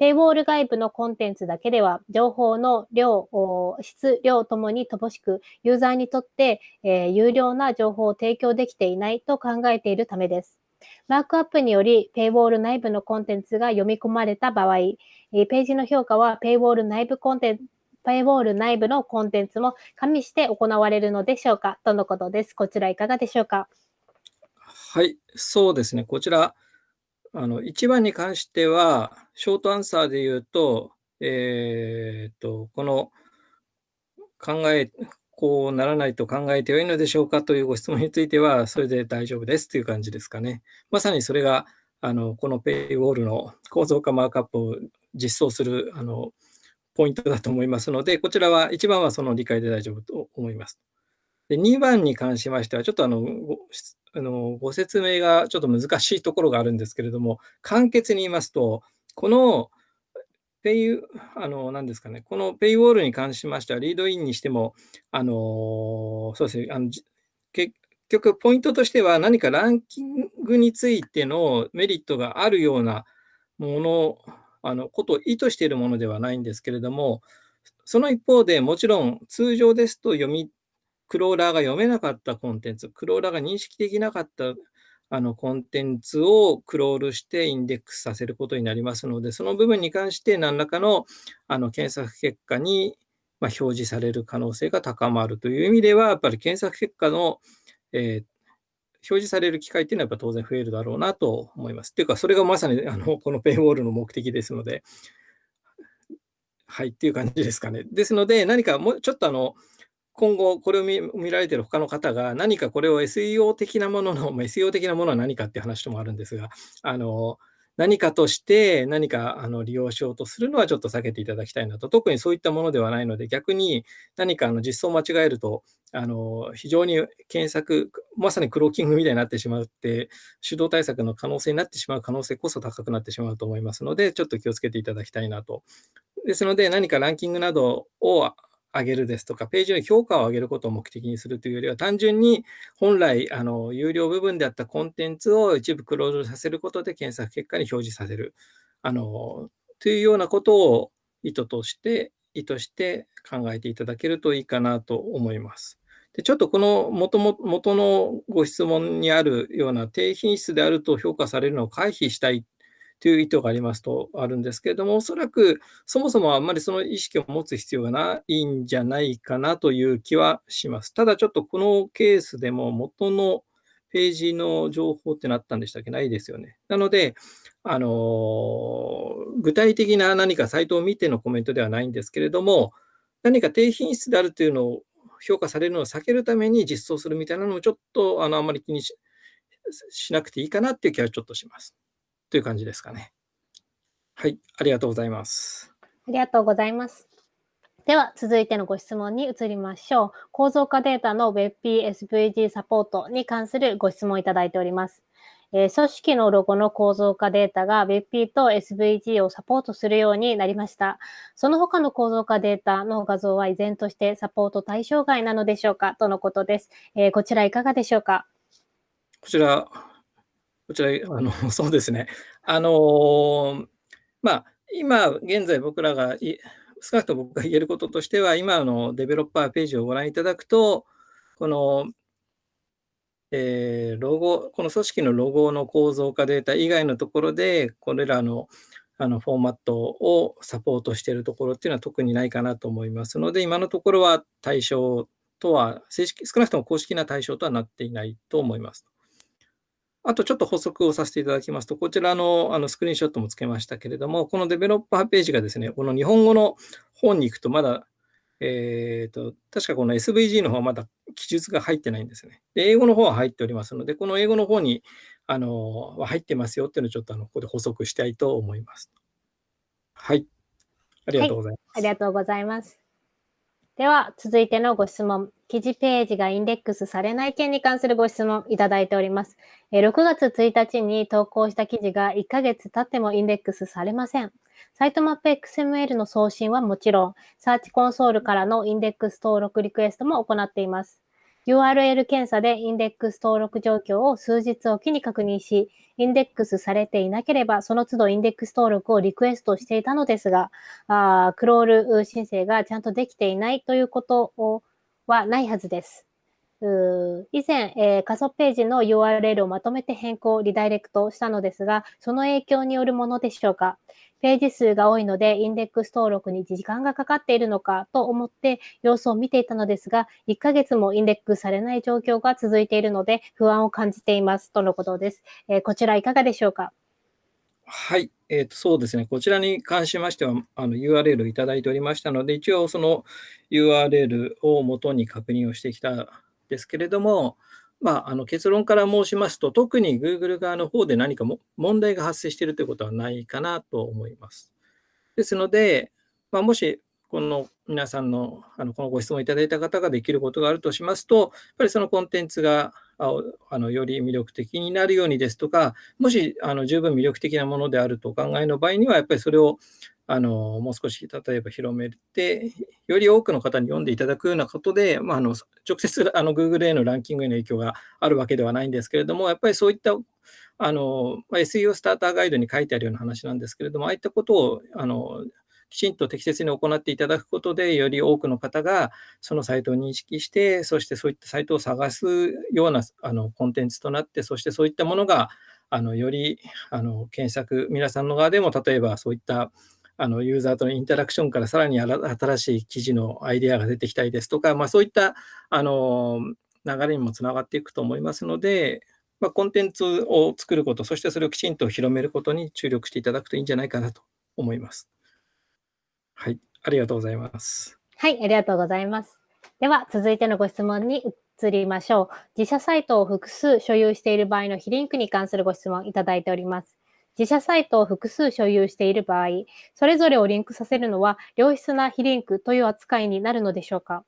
ペイウォール外部のコンテンツだけでは、情報の量、質、量ともに乏しく、ユーザーにとって、えー、有料な情報を提供できていないと考えているためです。マークアップにより、ペイウォール内部のコンテンツが読み込まれた場合、ページの評価はペイウォール内部コンテンツ、ペイウォール内部のコンテンツも加味して行われるのでしょうか？とのことです？こちらいかがでしょうか？はい、そうですね。こちら、あの、1番に関しては、ショートアンサーで言うと、えー、っと、この考え、こうならないと考えてよいのでしょうかというご質問については、それで大丈夫ですという感じですかね。まさにそれが、あの、このペイウォールの構造化マークアップを実装する、あの、ポイントだと思いますので、こちらは1番はその理解で大丈夫と思います。で2番に関しましては、ちょっとあのあのご説明がちょっと難しいところがあるんですけれども、簡潔に言いますと、このペイ、あの、何ですかね、このペイウォールに関しましては、リードインにしても、あの、そうですね、あの結局、ポイントとしては、何かランキングについてのメリットがあるようなもの、あの、ことを意図しているものではないんですけれども、その一方でもちろん通常ですと読みクローラーが読めなかったコンテンツ、クローラーが認識できなかったあのコンテンツをクロールしてインデックスさせることになりますので、その部分に関して何らかのあの検索結果にま表示される可能性が高まるという意味では、やっぱり検索結果の、えー、表示される機会っていうのはやっぱ当然増えるだろうなと思います。っていうか、それがまさにあのこのペイウォールの目的ですので、はいっていう感じですかね。ですので、何かもうちょっとあの、今後これを見見られている他の方が何かこれを SEO 的なものの、まあ、SEO 的なものは何かっていう話ともあるんですが、あの何かとして何かあの利用しようとするのはちょっと避けていただきたいなと、特にそういったものではないので、逆に何かあの実装を間違えると、あの非常に検索、まさにクローキングみたいになってしまうって、手動対策の可能性になってしまう可能性こそ高くなってしまうと思いますので、ちょっと気をつけていただきたいなと。ですので、何かランキングなどを上げるですとか、ページの評価を上げることを目的にするというよりは、単純に本来、あの有料部分であったコンテンツを一部クローズさせることで検索結果に表示させる。あのというようなことを意図として、意図して考えていただけるといいかなと思います。でちょっとこの元も元のご質問にあるような低品質であると評価されるのを回避したいという意図がありますとあるんですけれども、おそらくそもそもあんまりその意識を持つ必要がないんじゃないかなという気はします。ただちょっとこのケースでも元のページの情報ってなったんでしたっけ？ないですよね。なので、あの具体的な何かサイトを見てのコメントではないんですけれども、何か低品質であるというのを評価されるのを避けるために実装するみたいなのもちょっとあのあんまり気にしなくていいかなっていう気はちょっとします。という感じですかね。はい、ありがとうございます。ありがとうございます。では、続いてのご質問に移りましょう。構造化データの WebP-SVG サポートに関するご質問をいただいております。えー、組織のロゴの構造化データが WebP と SVG をサポートするようになりました。その他の構造化データの画像は依然としてサポート対象外なのでしょうか？とのことです。えー、こちらいかがでしょうか？こちら、こちら、あの、そうですね。あの、まあ、今現在僕らが少なくとも僕が言えることとしては、今のデベロッパーページをご覧いただくと、この、えー、ロゴ、この組織のロゴの構造化データ以外のところで、これらのあのフォーマットをサポートしているところっていうのは特にないかなと思いますので、今のところは対象とは、正式、少なくとも公式な対象とはなっていないと思います。あとちょっと補足をさせていただきますと、こちらのあのスクリーンショットもつけましたけれども、このデベロッパーページがですね、この日本語の本に行くとまだ、えっ、ー、と、確かこの SVG の方はまだ記述が入ってないんですね。で、英語の方は入っておりますので、この英語の方に、あの、入ってますよっていうのをちょっとあのここで補足したいと思います。はい。ありがとうございます。はい、ありがとうございます。では、続いてのご質問。記事ページがインデックスされない件に関するご質問いただいております。6月1日に投稿した記事が1ヶ月経ってもインデックスされません。サイトマップ XML の送信はもちろん、サーチコンソールからのインデックス登録リクエストも行っています。URL 検査でインデックス登録状況を数日おきに確認し、インデックスされていなければ、その都度インデックス登録をリクエストしていたのですが、あクロール申請がちゃんとできていないということをはないはずです。以前、えー、仮想ページの URL をまとめて変更、リダイレクトしたのですが、その影響によるものでしょうか。ページ数が多いので、インデックス登録に時間がかかっているのかと思って様子を見ていたのですが、1ヶ月もインデックスされない状況が続いているので、不安を感じていますとのことです。えー、こちらいかがでしょうか？はい、えーと、そうですね、こちらに関しましては、あの URL をいただいておりましたので、一応その URL を元に確認をしてきたんですけれども、まあ、あの結論から申しますと、特に Google 側の方で何かも問題が発生しているということはないかなと思います。ですので、まあ、もしこの皆さんのあのこのご質問いただいた方ができることがあるとしますと、やっぱりそのコンテンツがあのより魅力的になるようにですとか、もしあの十分魅力的なものであるとお考えの場合には、やっぱりそれをあのもう少し例えば広めて、より多くの方に読んでいただくようなことで、まあ、あの直接あの Google へのランキングへの影響があるわけではないんですけれども、やっぱりそういったあの、SEO スターターガイドに書いてあるような話なんですけれども、ああいったことをあのきちんと適切に行っていただくことで、より多くの方がそのサイトを認識して、そしてそういったサイトを探すようなあのコンテンツとなって、そしてそういったものがあのよりあの検索、皆さんの側でも例えばそういったあのユーザーとのインタラクションからさらに新しい記事のアイデアが出てきたりですとか、まあ、そういったあの流れにもつながっていくと思いますので、まあ、コンテンツを作ること、そしてそれをきちんと広めることに注力していただくといいんじゃないかなと思います。はい、ありがとうございます。はい、ありがとうございます。では、続いてのご質問に移りましょう。自社サイトを複数所有している場合の非リンクに関するご質問いただいております。自社サイトを複数所有している場合、それぞれをリンクさせるのは良質な非リンクという扱いになるのでしょうか？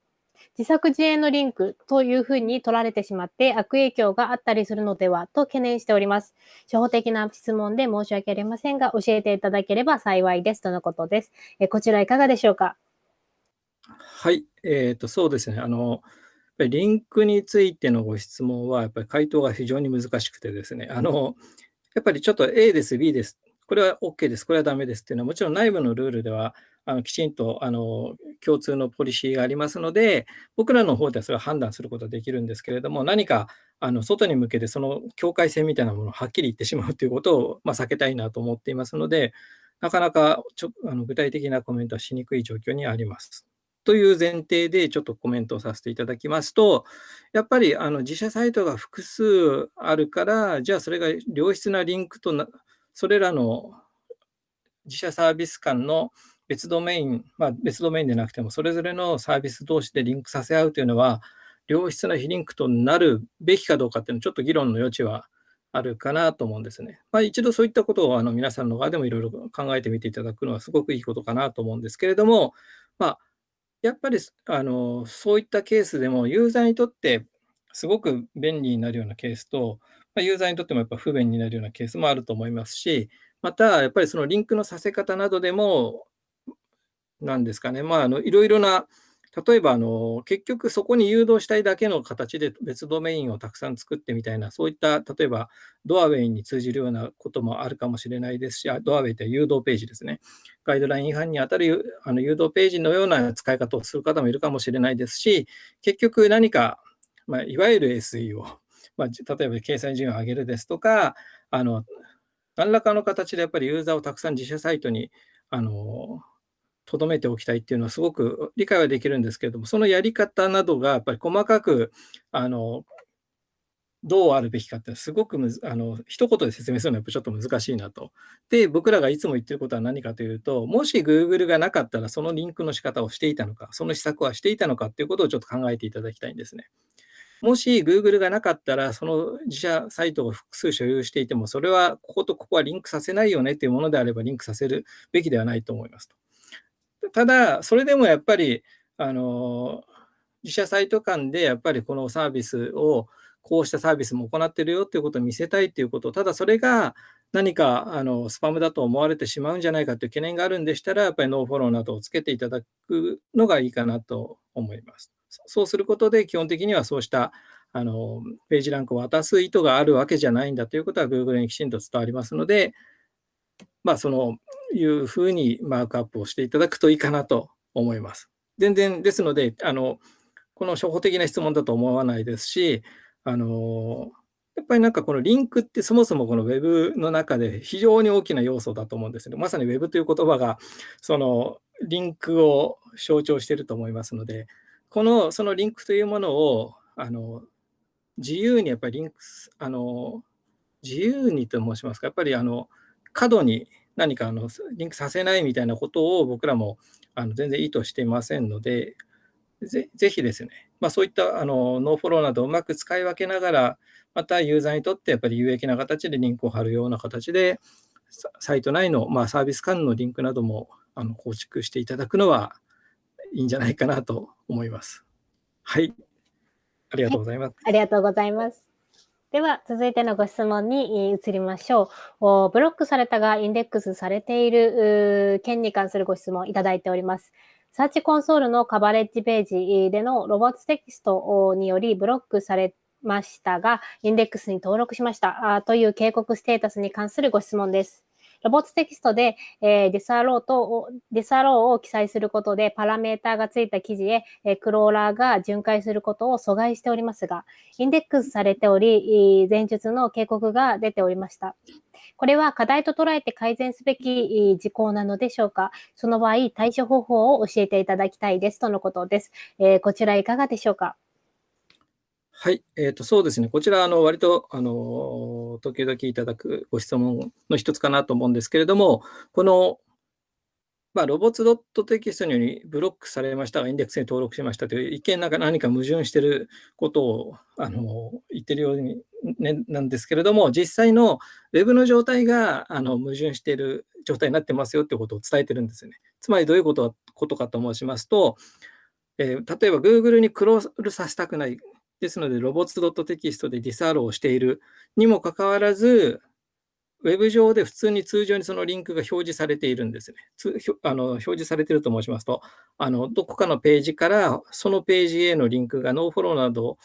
自作自演のリンクというふうに取られてしまって悪影響があったりするのではと懸念しております。初歩的な質問で申し訳ありませんが、教えていただければ幸いですとのことです。えこちらいかがでしょうか？はい、えーと、そうですね。あのリンクについてのご質問は、やっぱり回答が非常に難しくてですね、あのやっぱりちょっと A です、B です、これは OK です、これはダメですっていうのは、もちろん内部のルールでは、あのきちんとあの共通のポリシーがありますので、僕らの方ではそれを判断することはできるんですけれども、何かあの外に向けてその境界線みたいなものをはっきり言ってしまうということを、まあ、避けたいなと思っていますので、なかなかちょあの具体的なコメントはしにくい状況にあります。という前提でちょっとコメントをさせていただきますと、やっぱりあの自社サイトが複数あるから、じゃあそれが良質なリンクとな、それらの自社サービス間の別ドメイン、まあ、別ドメインでなくても、それぞれのサービス同士でリンクさせ合うというのは、良質な非リンクとなるべきかどうかっていうのは、ちょっと議論の余地はあるかなと思うんですね。まあ、一度そういったことをあの皆さんの側でもいろいろ考えてみていただくのはすごくいいことかなと思うんですけれども、まあ、やっぱりあのそういったケースでもユーザーにとってすごく便利になるようなケースと、ま、ユーザーにとってもやっぱ不便になるようなケースもあると思いますし、またやっぱりそのリンクのさせ方などでも、なんですかね、まあ、あのいろいろな例えばあの、結局そこに誘導したいだけの形で別ドメインをたくさん作ってみたいな、そういった例えばドアウェイに通じるようなこともあるかもしれないですし、ドアウェイって誘導ページですね。ガイドライン違反に当たるあの誘導ページのような使い方をする方もいるかもしれないですし、結局何か、まあ、いわゆる SEO、まあ、例えば掲載順位を上げるですとか、あの何らかの形でやっぱりユーザーをたくさん自社サイトにあの留めておきたいっていうのはすごく理解はできるんですけれども、そのやり方などがやっぱり細かく、あの、どうあるべきかってすごくむずあの一言で説明するのはやっぱちょっと難しいなと。で、僕らがいつも言ってることは何かというと、もし Google がなかったらそのリンクの仕方をしていたのか、その施策はしていたのかっていうことをちょっと考えていただきたいんですね。もし Google がなかったら、その自社サイトを複数所有していても、それはこことここはリンクさせないよねっていうものであればリンクさせるべきではないと思いますと。ただ、それでもやっぱり、あの自社サイト間でやっぱりこのサービスをこうしたサービスも行ってるよっていうことを見せたいっていうこと、ただそれが何かあのスパムだと思われてしまうんじゃないかという懸念があるんでしたら、やっぱりノーフォローなどをつけていただくのがいいかなと思います。そうすることで、基本的にはそうしたあのページランクを渡す意図があるわけじゃないんだということは Google にきちんと伝わりますので、まあ、そのいうふうにマークアップをしていただくといいかなと思います。全然ですので、あのこの初歩的な質問だと思わないですし、あのやっぱりなんかこのリンクってそもそもこの Web の中で非常に大きな要素だと思うんですね。まさに Web という言葉がそのリンクを象徴していると思いますので、このそのリンクというものをあの自由にやっぱりリンクあの自由にと申しますか、やっぱりあの過度に何かあのリンクさせないみたいなことを僕らもあの全然意図していませんので、ぜぜひですね、まあ、そういったあの nofollow などをうまく使い分けながら、またユーザーにとってやっぱり有益な形でリンクを貼るような形で、サイト内の、まあ、サービス間のリンクなどもあの構築していただくのはいいんじゃないかなと思います。はい。ありがとうございます。はい、ありがとうございます。では、続いてのご質問に移りましょう。ブロックされたがインデックスされている件に関するご質問いただいております。サーチコンソールのカバレッジページでのロボットテキストによりブロックされましたが、インデックスに登録しましたという警告ステータスに関するご質問です。ロボットテキストで、えー、 disallow と、 disallow を記載することで、パラメータがついた記事へ、え、クローラーが巡回することを阻害しておりますが、インデックスされており、前述の警告が出ておりました。これは課題と捉えて改善すべき事項なのでしょうかその場合、対処方法を教えていただきたいですとのことです。えー、こちらいかがでしょうかはい、えーと、そうですね、こちら、あの割とあの時々いただくご質問の一つかなと思うんですけれども、この、まあ、ロボッツドットテキストによりブロックされましたが、インデックスに登録しましたという一見なんか何か矛盾していることをあの言ってるように、ね、なんですけれども、実際の Web の状態があの矛盾している状態になってますよということを伝えてるんですよね。つまりどういうことことかと申しますと、えー、例えば Google にクロールさせたくない、ですので、ロボッツ .txt でディサールをしているにもかかわらず、ウェブ上で普通に通常にそのリンクが表示されているんですね。つあの表示されていると申しますとあの、どこかのページからそのページへのリンクが nofollow など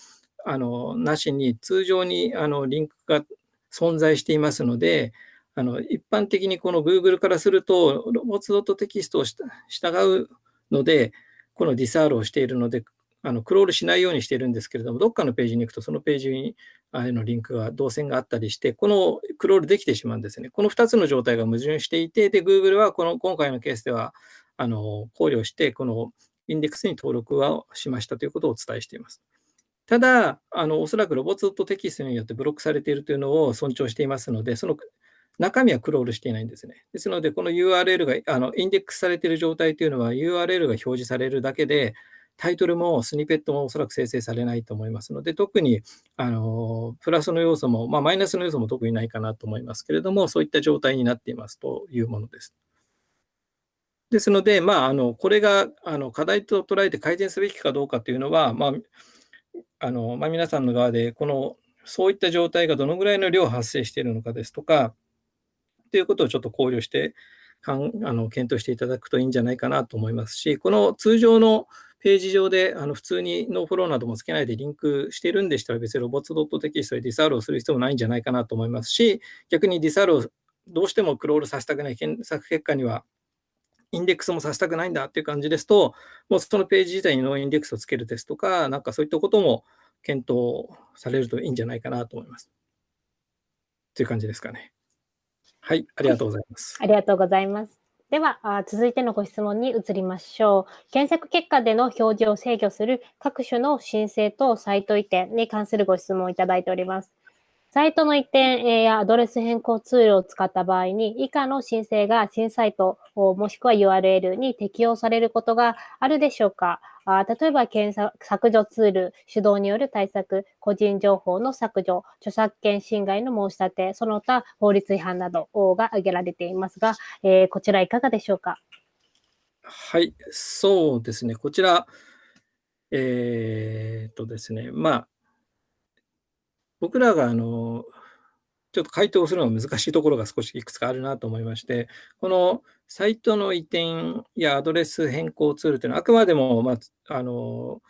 あのなしに通常にあのリンクが存在していますので、あの一般的にこの Google からすると、 robots.txt を従うので、この disallow をしているので、あのクロールしないようにしているんですけれども、どっかのページに行くと、そのページにあのリンクが、動線があったりして、このクロールできてしまうんですね。この2つの状態が矛盾していて、で、Google はこの今回のケースではあの考慮して、このインデックスに登録はしましたということをお伝えしています。ただ、あのおそらくロボットテキストによってブロックされているというのを尊重していますので、その中身はクロールしていないんですね。ですので、この URL があのインデックスされている状態というのは URL が表示されるだけで、タイトルもスニペットもおそらく生成されないと思いますので、特にあのプラスの要素も、まあ、マイナスの要素も特にないかなと思いますけれども、そういった状態になっていますというものです。ですので、まあ、あのこれがあの課題と捉えて改善すべきかどうかというのは、まああのまあ、皆さんの側でこのそういった状態がどのぐらいの量発生しているのかですとか、ということをちょっと考慮してかんあの検討していただくといいんじゃないかなと思いますし、この通常のページ上であの普通に nofollow などもつけないでリンクしてるんでしたら別にロボットテキストで disallow をする必要もないんじゃないかなと思いますし、逆に disallow をどうしてもクロールさせたくない検索結果にはインデックスもさせたくないんだっていう感じですと、もうそのページ自体に noindex をつけるですとか、なんかそういったことも検討されるといいんじゃないかなと思います。という感じですかね。はい、ありがとうございます。ありがとうございます。では、続いてのご質問に移りましょう。検索結果での表示を制御する各種の申請とサイト移転に関するご質問をいただいております。サイトの移転やアドレス変更ツールを使った場合に、以下の申請が新サイトもしくは URL に適用されることがあるでしょうか？あ例えば検索削除ツール、手動による対策、個人情報の削除、著作権侵害の申し立て、その他法律違反などが挙げられていますが、えー、こちらいかがでしょうか？はい、そうですね。こちら、えー、っとですね、まあ、僕らがあの、ちょっと回答するのが難しいところが少しいくつかあるなと思いまして、このサイトの移転やアドレス変更ツールというのは、あくまでも、まあ、あの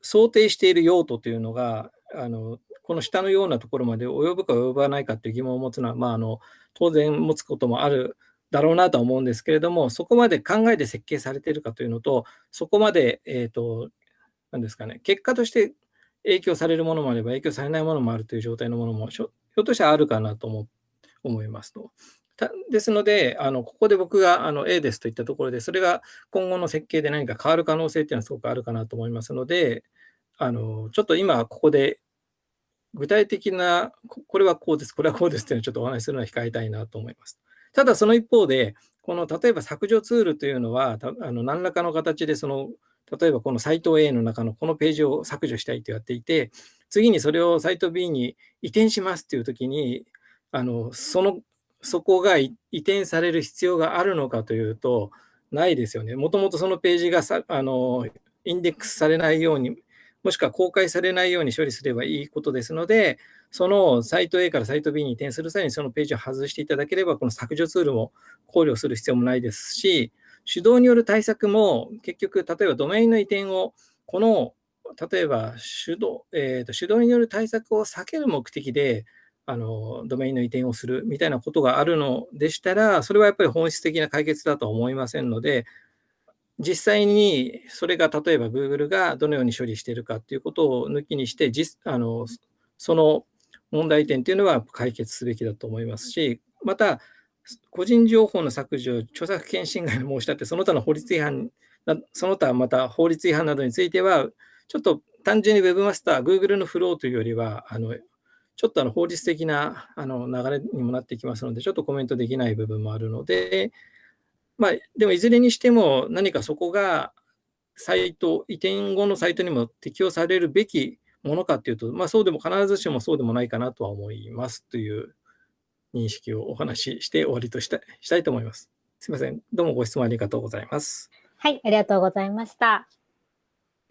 想定している用途というのが、あのこの下のようなところまで及ぶか及ばないかという疑問を持つのは、まあ、あの当然持つこともあるだろうなとは思うんですけれども、そこまで考えて設計されているかというのと、そこまで、えーと、なんですかね、結果として影響されるものもあれば、影響されないものもあるという状態のものも、ひょっとしたらあるかなと思思いますと。ですので、あのここで僕があの A ですといったところで、それが今後の設計で何か変わる可能性っていうのはすごくあるかなと思いますので、あのちょっと今ここで具体的な、これはこうです、これはこうですっていうのをちょっとお話しするのは控えたいなと思います。ただその一方で、この例えば削除ツールというのは、あの何らかの形でその、例えばこのサイト A の中のこのページを削除したいとやっていて、次にそれをサイト B に移転しますっていうときに、あのそのそこが移転される必要があるのかというと、ないですよね。もともとそのページがさあのインデックスされないように、もしくは公開されないように処理すればいいことですので、そのサイト A からサイト B に移転する際にそのページを外していただければ、この削除ツールも考慮する必要もないですし、手動による対策も結局、例えばドメインの移転を、この例えば手動,、えーと、手動による対策を避ける目的で、あのドメインの移転をするみたいなことがあるのでしたら、それはやっぱり本質的な解決だとは思いませんので、実際にそれが例えば Google がどのように処理しているかということを抜きにして実あの、その問題点というのは解決すべきだと思いますし、また、個人情報の削除、著作権侵害の申し立て、その他の法律違反、その他また法律違反などについては、ちょっと単純に Webmaster、Google のフローというよりは、あのちょっとあの法律的なあの流れにもなってきますので、ちょっとコメントできない部分もあるので、まあ、でもいずれにしても何かそこがサイト、移転後のサイトにも適用されるべきものかというと、まあ、そうでも必ずしもそうでもないかなとは思いますという認識をお話しして終わりとしたしたいと思います。すみません。どうもご質問ありがとうございます。はい、ありがとうございました。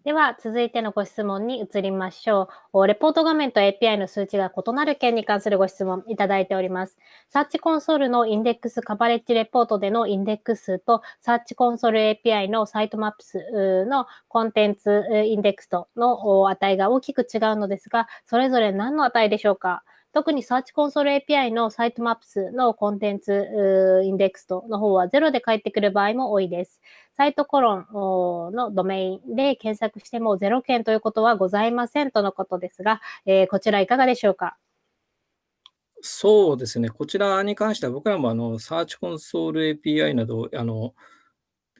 では、続いてのご質問に移りましょう。レポート画面と API の数値が異なる件に関するご質問いただいております。Search Console のインデックスカバレッジレポートでのインデックス数と、 Search Console API の Sitemaps の contents indexed の値が大きく違うのですが、それぞれ何の値でしょうか？特にサーチコンソール API の Sitemaps の contents indexed の方は0で返ってくる場合も多いです。 site コロンのドメインで検索しても0件ということはございませんとのことですが、えー、こちらいかがでしょうか？そうですね。こちらに関しては僕らもあのサーチコンソール API などあの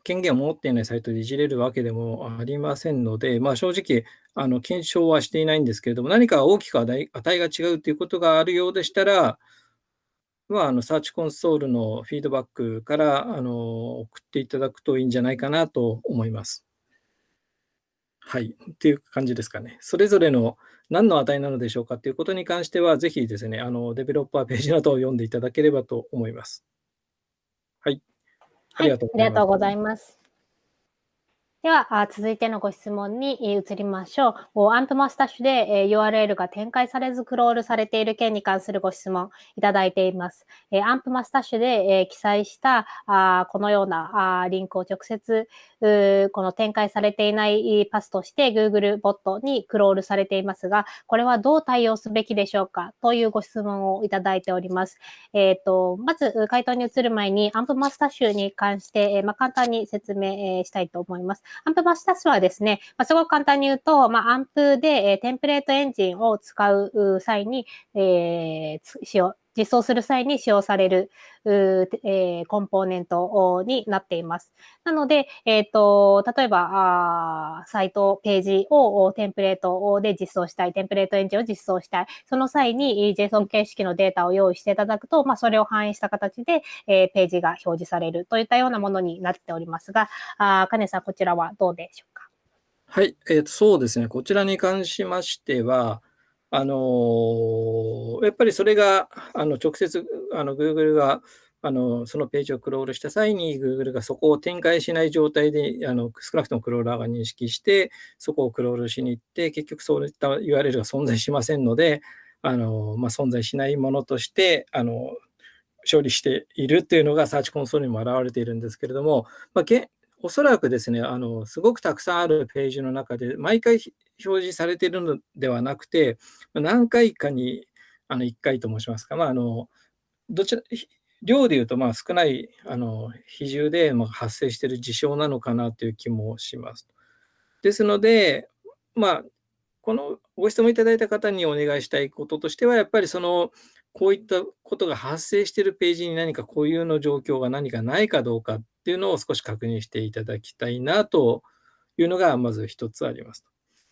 権限を持っていないサイトでいじれるわけでもありませんので、まあ、正直あの検証はしていないんですけれども、何か大きく値が違うということがあるようでしたら、は、あの、サーチコンソールのフィードバックから、あの、送っていただくといいんじゃないかなと思います。はい。っていう感じですかね。それぞれの何の値なのでしょうかということに関しては、ぜひですね、あの、デベロッパーページなどを読んでいただければと思います。ありがとうございます。では、続いてのご質問に移りましょう。 amp-mustache で URL が展開されずクロールされている件に関するご質問いただいています。 amp-mustache で記載したこのようなリンクを直接この展開されていないパスとして Google ボットにクロールされていますが、これはどう対応すべきでしょうかというご質問をいただいております。えっ、ー、と、まず回答に移る前に amp-mustache に関して、まあ、簡単に説明したいと思います。 amp-mustache はですね、まあ、すごく簡単に言うと、まあ、 AMP で、えー、テンプレートエンジンを使う際に、えー、使用、実装する際に使用される、えー、コンポーネントになっています。なので、えっ、ー、と、例えばあ、サイト、ページをテンプレートで実装したい、テンプレートエンジンを実装したい、その際に JSON 形式のデータを用意していただくと、まあ、それを反映した形で、えー、ページが表示されるといったようなものになっておりますが、あ金さん、こちらはどうでしょうか？はい、えー、そうですね。こちらに関しましては、あのやっぱりそれがあの直接あの Google があのそのページをクロールした際に Google がそこを展開しない状態であの少なくともクローラーが認識してそこをクロールしに行って結局そういった URL が存在しませんのであの、まあ、存在しないものとしてあの処理しているっていうのがサーチコンソールにも表れているんですけれども、まあ、おそらくですねあの、すごくたくさんあるページの中で毎回表示されているのではなくて、何回かにあの1回と申しますか、まあ、あのどちら量でいうとまあ少ないあの比重でま発生している事象なのかなという気もします。ですので、まあ、このご質問いただいた方にお願いしたいこととしては、やっぱりそのこういったことが発生しているページに何か固有の状況が何かないかどうかっていうのを少し確認していただきたいなというのがまず一つあります。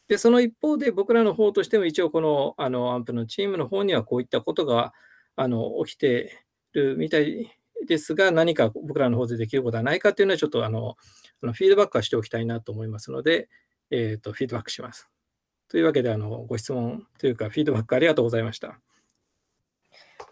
で、その一方で僕らの方としても一応このあのアンプのチームの方にはこういったことがあの起きてるみたいですが、何か僕らの方でできることはないかっていうのはちょっとあのあのフィードバックはしておきたいなと思いますので、えー、とフィードバックします。というわけであのご質問というかフィードバックありがとうございました。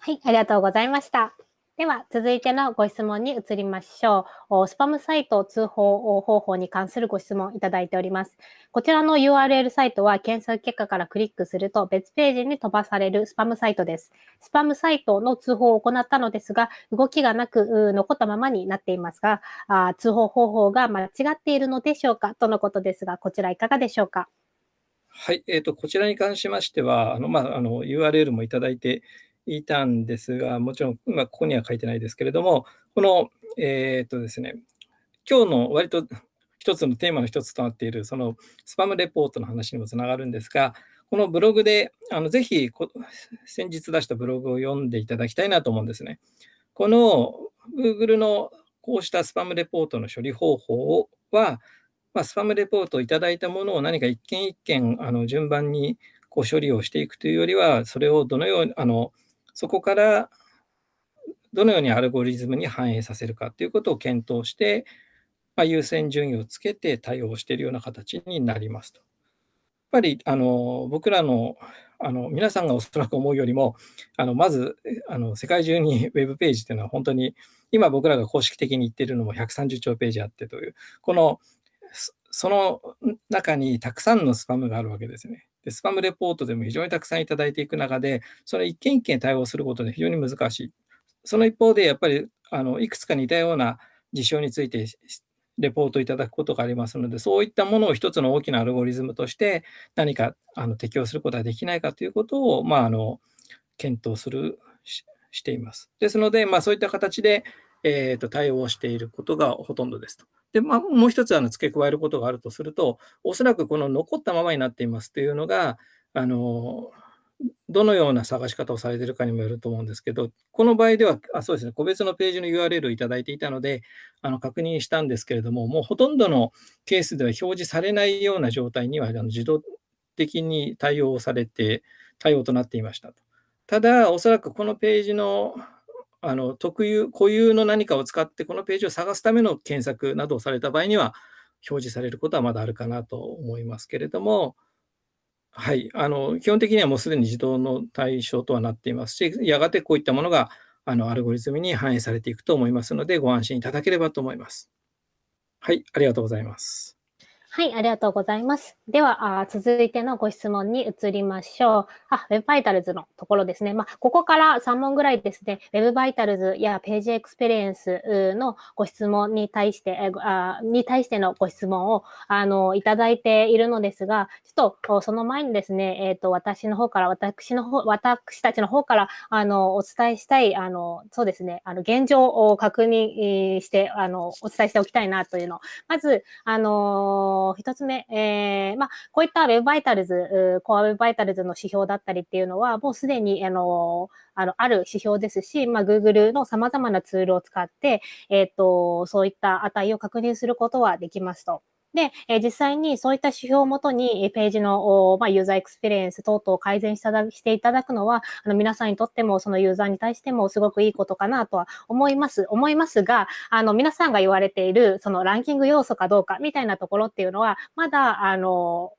はい、ありがとうございました。では、続いてのご質問に移りましょう。スパムサイト通報方法に関するご質問いただいております。こちらの URL サイトは検索結果からクリックすると別ページに飛ばされるスパムサイトです。スパムサイトの通報を行ったのですが、動きがなく残ったままになっていますが、通報方法が間違っているのでしょうか？とのことですが、こちらいかがでしょうか？はい、えーと、こちらに関しましては、あのまあ、あの URL もいただいていたんですが、もちろん今ここには書いてないですけれども、この、えっ、とですね、今日の割と一つのテーマの一つとなっている、そのスパムレポートの話にもつながるんですが、このブログで、あのぜひ先日出したブログを読んでいただきたいなと思うんですね。この Google のこうしたスパムレポートの処理方法は、まあ、スパムレポートをいただいたものを何か一件一件あの順番にこう処理をしていくというよりは、それをどのように、あのそこからどのようにアルゴリズムに反映させるかということを検討して、まあ、優先順位をつけて対応しているような形になりますと。やっぱりあの僕らのあの皆さんがおそらく思うよりも、あのまずあの世界中に ウェブページというのは本当に今僕らが公式的に言ってるのも130兆ページあってという、このその中にたくさんのスパムがあるわけですね。で、スパムレポートでも非常にたくさんいただいていく中で、それ一件一件対応することで非常に難しい。その一方で、やっぱりあのいくつか似たような事象についてレポートいただくことがありますので、そういったものを一つの大きなアルゴリズムとして何かあの適用することができないかということを、まあ、あの検討するししています。ですので、まあ、そういった形で、えーと、対応していることがほとんどですと。で、まあ、もう一つあの付け加えることがあるとすると、おそらくこの残ったままになっていますというのが、あのどのような探し方をされているかにもよると思うんですけど、この場合では、あそうですね、個別のページの URL をいただいていたので、あの確認したんですけれども、もうほとんどのケースでは表示されないような状態にはあの自動的に対応されて、対応となっていましたと。ただ、おそらくこのページのあの特有、固有の何かを使ってこのページを探すための検索などをされた場合には、表示されることはまだあるかなと思いますけれども、はい、あの基本的にはもうすでに自動の対象とはなっていますし、やがてこういったものがあのアルゴリズムに反映されていくと思いますので、ご安心いただければと思います。はい、ありがとうございます。はい、ありがとうございます。では、あ続いてのご質問に移りましょう。あ、Web バイタルズのところですね。まあ、ここから3問ぐらいですね、Web バイタルズやページエクスペリエンスのご質問に対して、あに対してのご質問をあのいただいているのですが、ちょっとその前にですね、えっ、ー、と、私の方から、私の方、私たちの方からあのお伝えしたい、あの、そうですね、あの現状を確認して、あの、お伝えしておきたいなというの、まず、あの一つ目、えー、まあ、こういった Web バイタルズ、コア Web バイタルズの指標だったりっていうのは、もうすでに、あの、あの、ある指標ですし、まあ、Google の様々なツールを使って、えっ、ー、と、そういった値を確認することはできますと。で、え実際にそういった指標をもとに、ページの、まあ、ユーザーエクスペリエンス等々を改善していただくのは、あの皆さんにとっても、そのユーザーに対してもすごくいいことかなとは思います、思いますが、あの、皆さんが言われている、そのランキング要素かどうかみたいなところっていうのは、まだ、あの、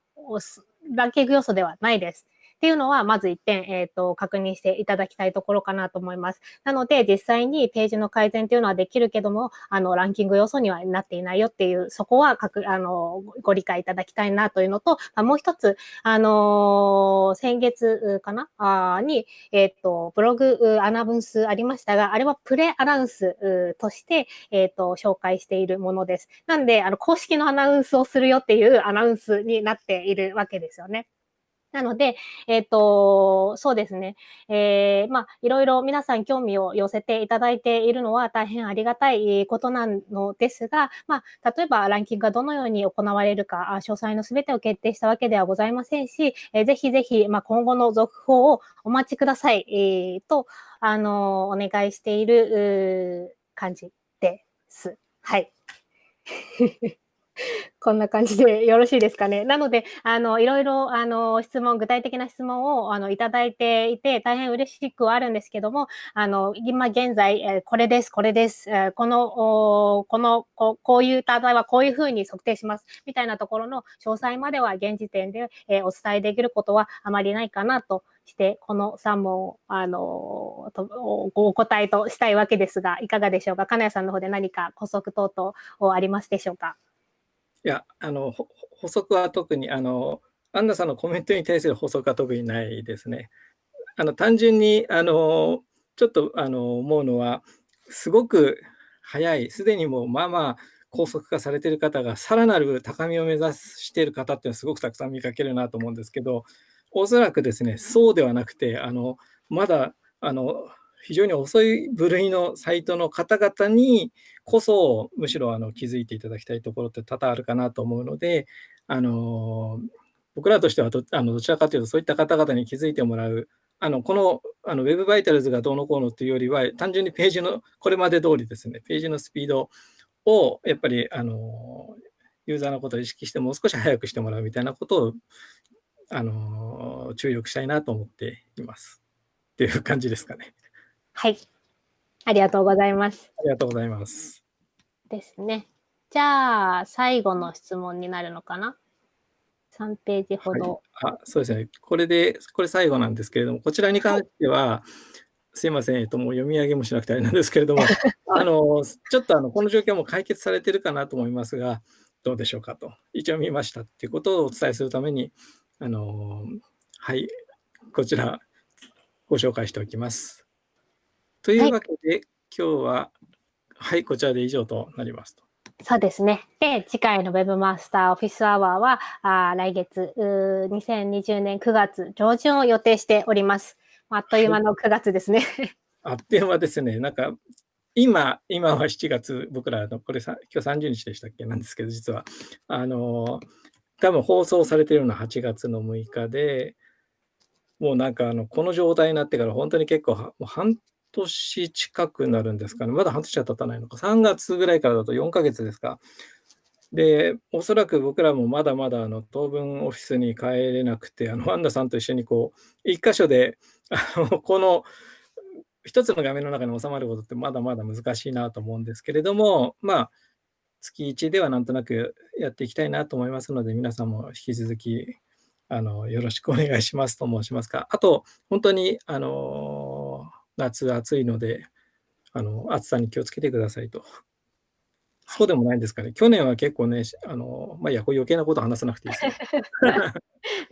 ランキング要素ではないです。っていうのは、まず1点、えっ、ー、と、確認していただきたいところかなと思います。なので、実際にページの改善っていうのはできるけども、あの、ランキング要素にはなっていないよっていう、そこは、かく、あの、ご理解いただきたいなというのと、あもう一つ、あの先月かな？あに、えっ、ー、と、ブログアナウンスありましたが、あれはプレアナウンスとして、えっ、と、紹介しているものです。なんで、あの、公式のアナウンスをするよっていうアナウンスになっているわけですよね。なので、えっ、ー、と、そうですね。えー、まあ、いろいろ皆さん興味を寄せていただいているのは大変ありがたいことなのですが、まあ、例えばランキングがどのように行われるか、詳細のすべてを決定したわけではございませんし、えー、ぜひぜひ、まあ、今後の続報をお待ちください、えー、と、あの、お願いしている感じです。はい。こんな感じでよろしいですかね。なので、あの、いろいろ、あの、質問、具体的な質問を、あの、いただいていて、大変嬉しくはあるんですけども、あの、今現在、えこれです、これです、えこの、このこ、こういう単体はこういうふうに測定します、みたいなところの詳細までは現時点で、えお伝えできることはあまりないかなとして、この3問を、あの、とお答えとしたいわけですが、いかがでしょうか？金谷さんの方で何か補足等々ありますでしょうか？や、あの、補足は特に、あの、アンナさんのコメントに対する補足は特にないですね。あの、単純に、あの、ちょっと、あの、思うのは、すごく早い、すでにもう、まあまあ、高速化されてる方が、さらなる高みを目指している方っていうのはすごくたくさん見かけるなと思うんですけど、おそらくですね、そうではなくて、あの、まだ、あの、非常に遅い部類のサイトの方々にこそ、むしろあの気づいていただきたいところって多々あるかなと思うので、あの僕らとしてはどあのどちらかというと、そういった方々に気づいてもらう、あのこのあの Web バイタルズがどうのこうのというよりは、単純にページのこれまで通りですね、ページのスピードをやっぱりあのユーザーのことを意識して、もう少し早くしてもらうみたいなことをあの注力したいなと思っています。っていう感じですかね。はい。ありがとうございます。ありがとうございます。ですね。じゃあ、最後の質問になるのかな ?3 ページほど、はい、あ。そうですね。これで、これ最後なんですけれども、こちらに関しては、はい、すいません、えっと、もう読み上げもしなくてあれなんですけれども、あの、ちょっとあの、この状況も解決されてるかなと思いますが、どうでしょうかと。一応見ましたっていうことをお伝えするために、あの、はい、こちら、ご紹介しておきます。というわけで、はい、今日は、はい、こちらで以上となりますと。そうですね。で、次回の Web マスターオフィスアワーは、あ来月、2020年9月上旬を予定しております。あっという間の9月ですね。あっという間ですね。なんか、今、今は7月、僕らの、これさ、今日30日でしたっけなんですけど、実は、あの、多分放送されているのは8月の6日で、もうなんかあの、この状態になってから本当に結構、もう半年近くなるんですかね。まだ半年は経たないのか。3月ぐらいからだと4ヶ月ですか。で、おそらく僕らもまだまだあの当分オフィスに帰れなくて、あのワンダさんと一緒にこう、一箇所で、あのこの一つの画面の中に収まることってまだまだ難しいなと思うんですけれども、まあ、月1ではなんとなくやっていきたいなと思いますので、皆さんも引き続きあのよろしくお願いしますと申しますか。あと、本当にあの夏暑いので、あの暑さに気をつけてくださいと。そうでもないんですかね。去年は結構ね、あのまあ、いや、こう余計なこと話さなくていいです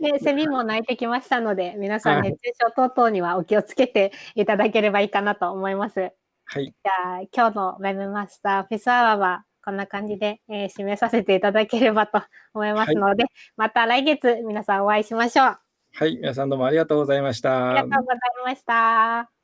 ね、セミも鳴いてきましたので、皆さん熱中症等々にはお気をつけていただければいいかなと思います。はい。じゃあ、今日の Web マスターオフィスアワーはこんな感じで、えー、締めさせていただければと思いますので、はい、また来月皆さんお会いしましょう。はい、皆さんどうもありがとうございました。ありがとうございました。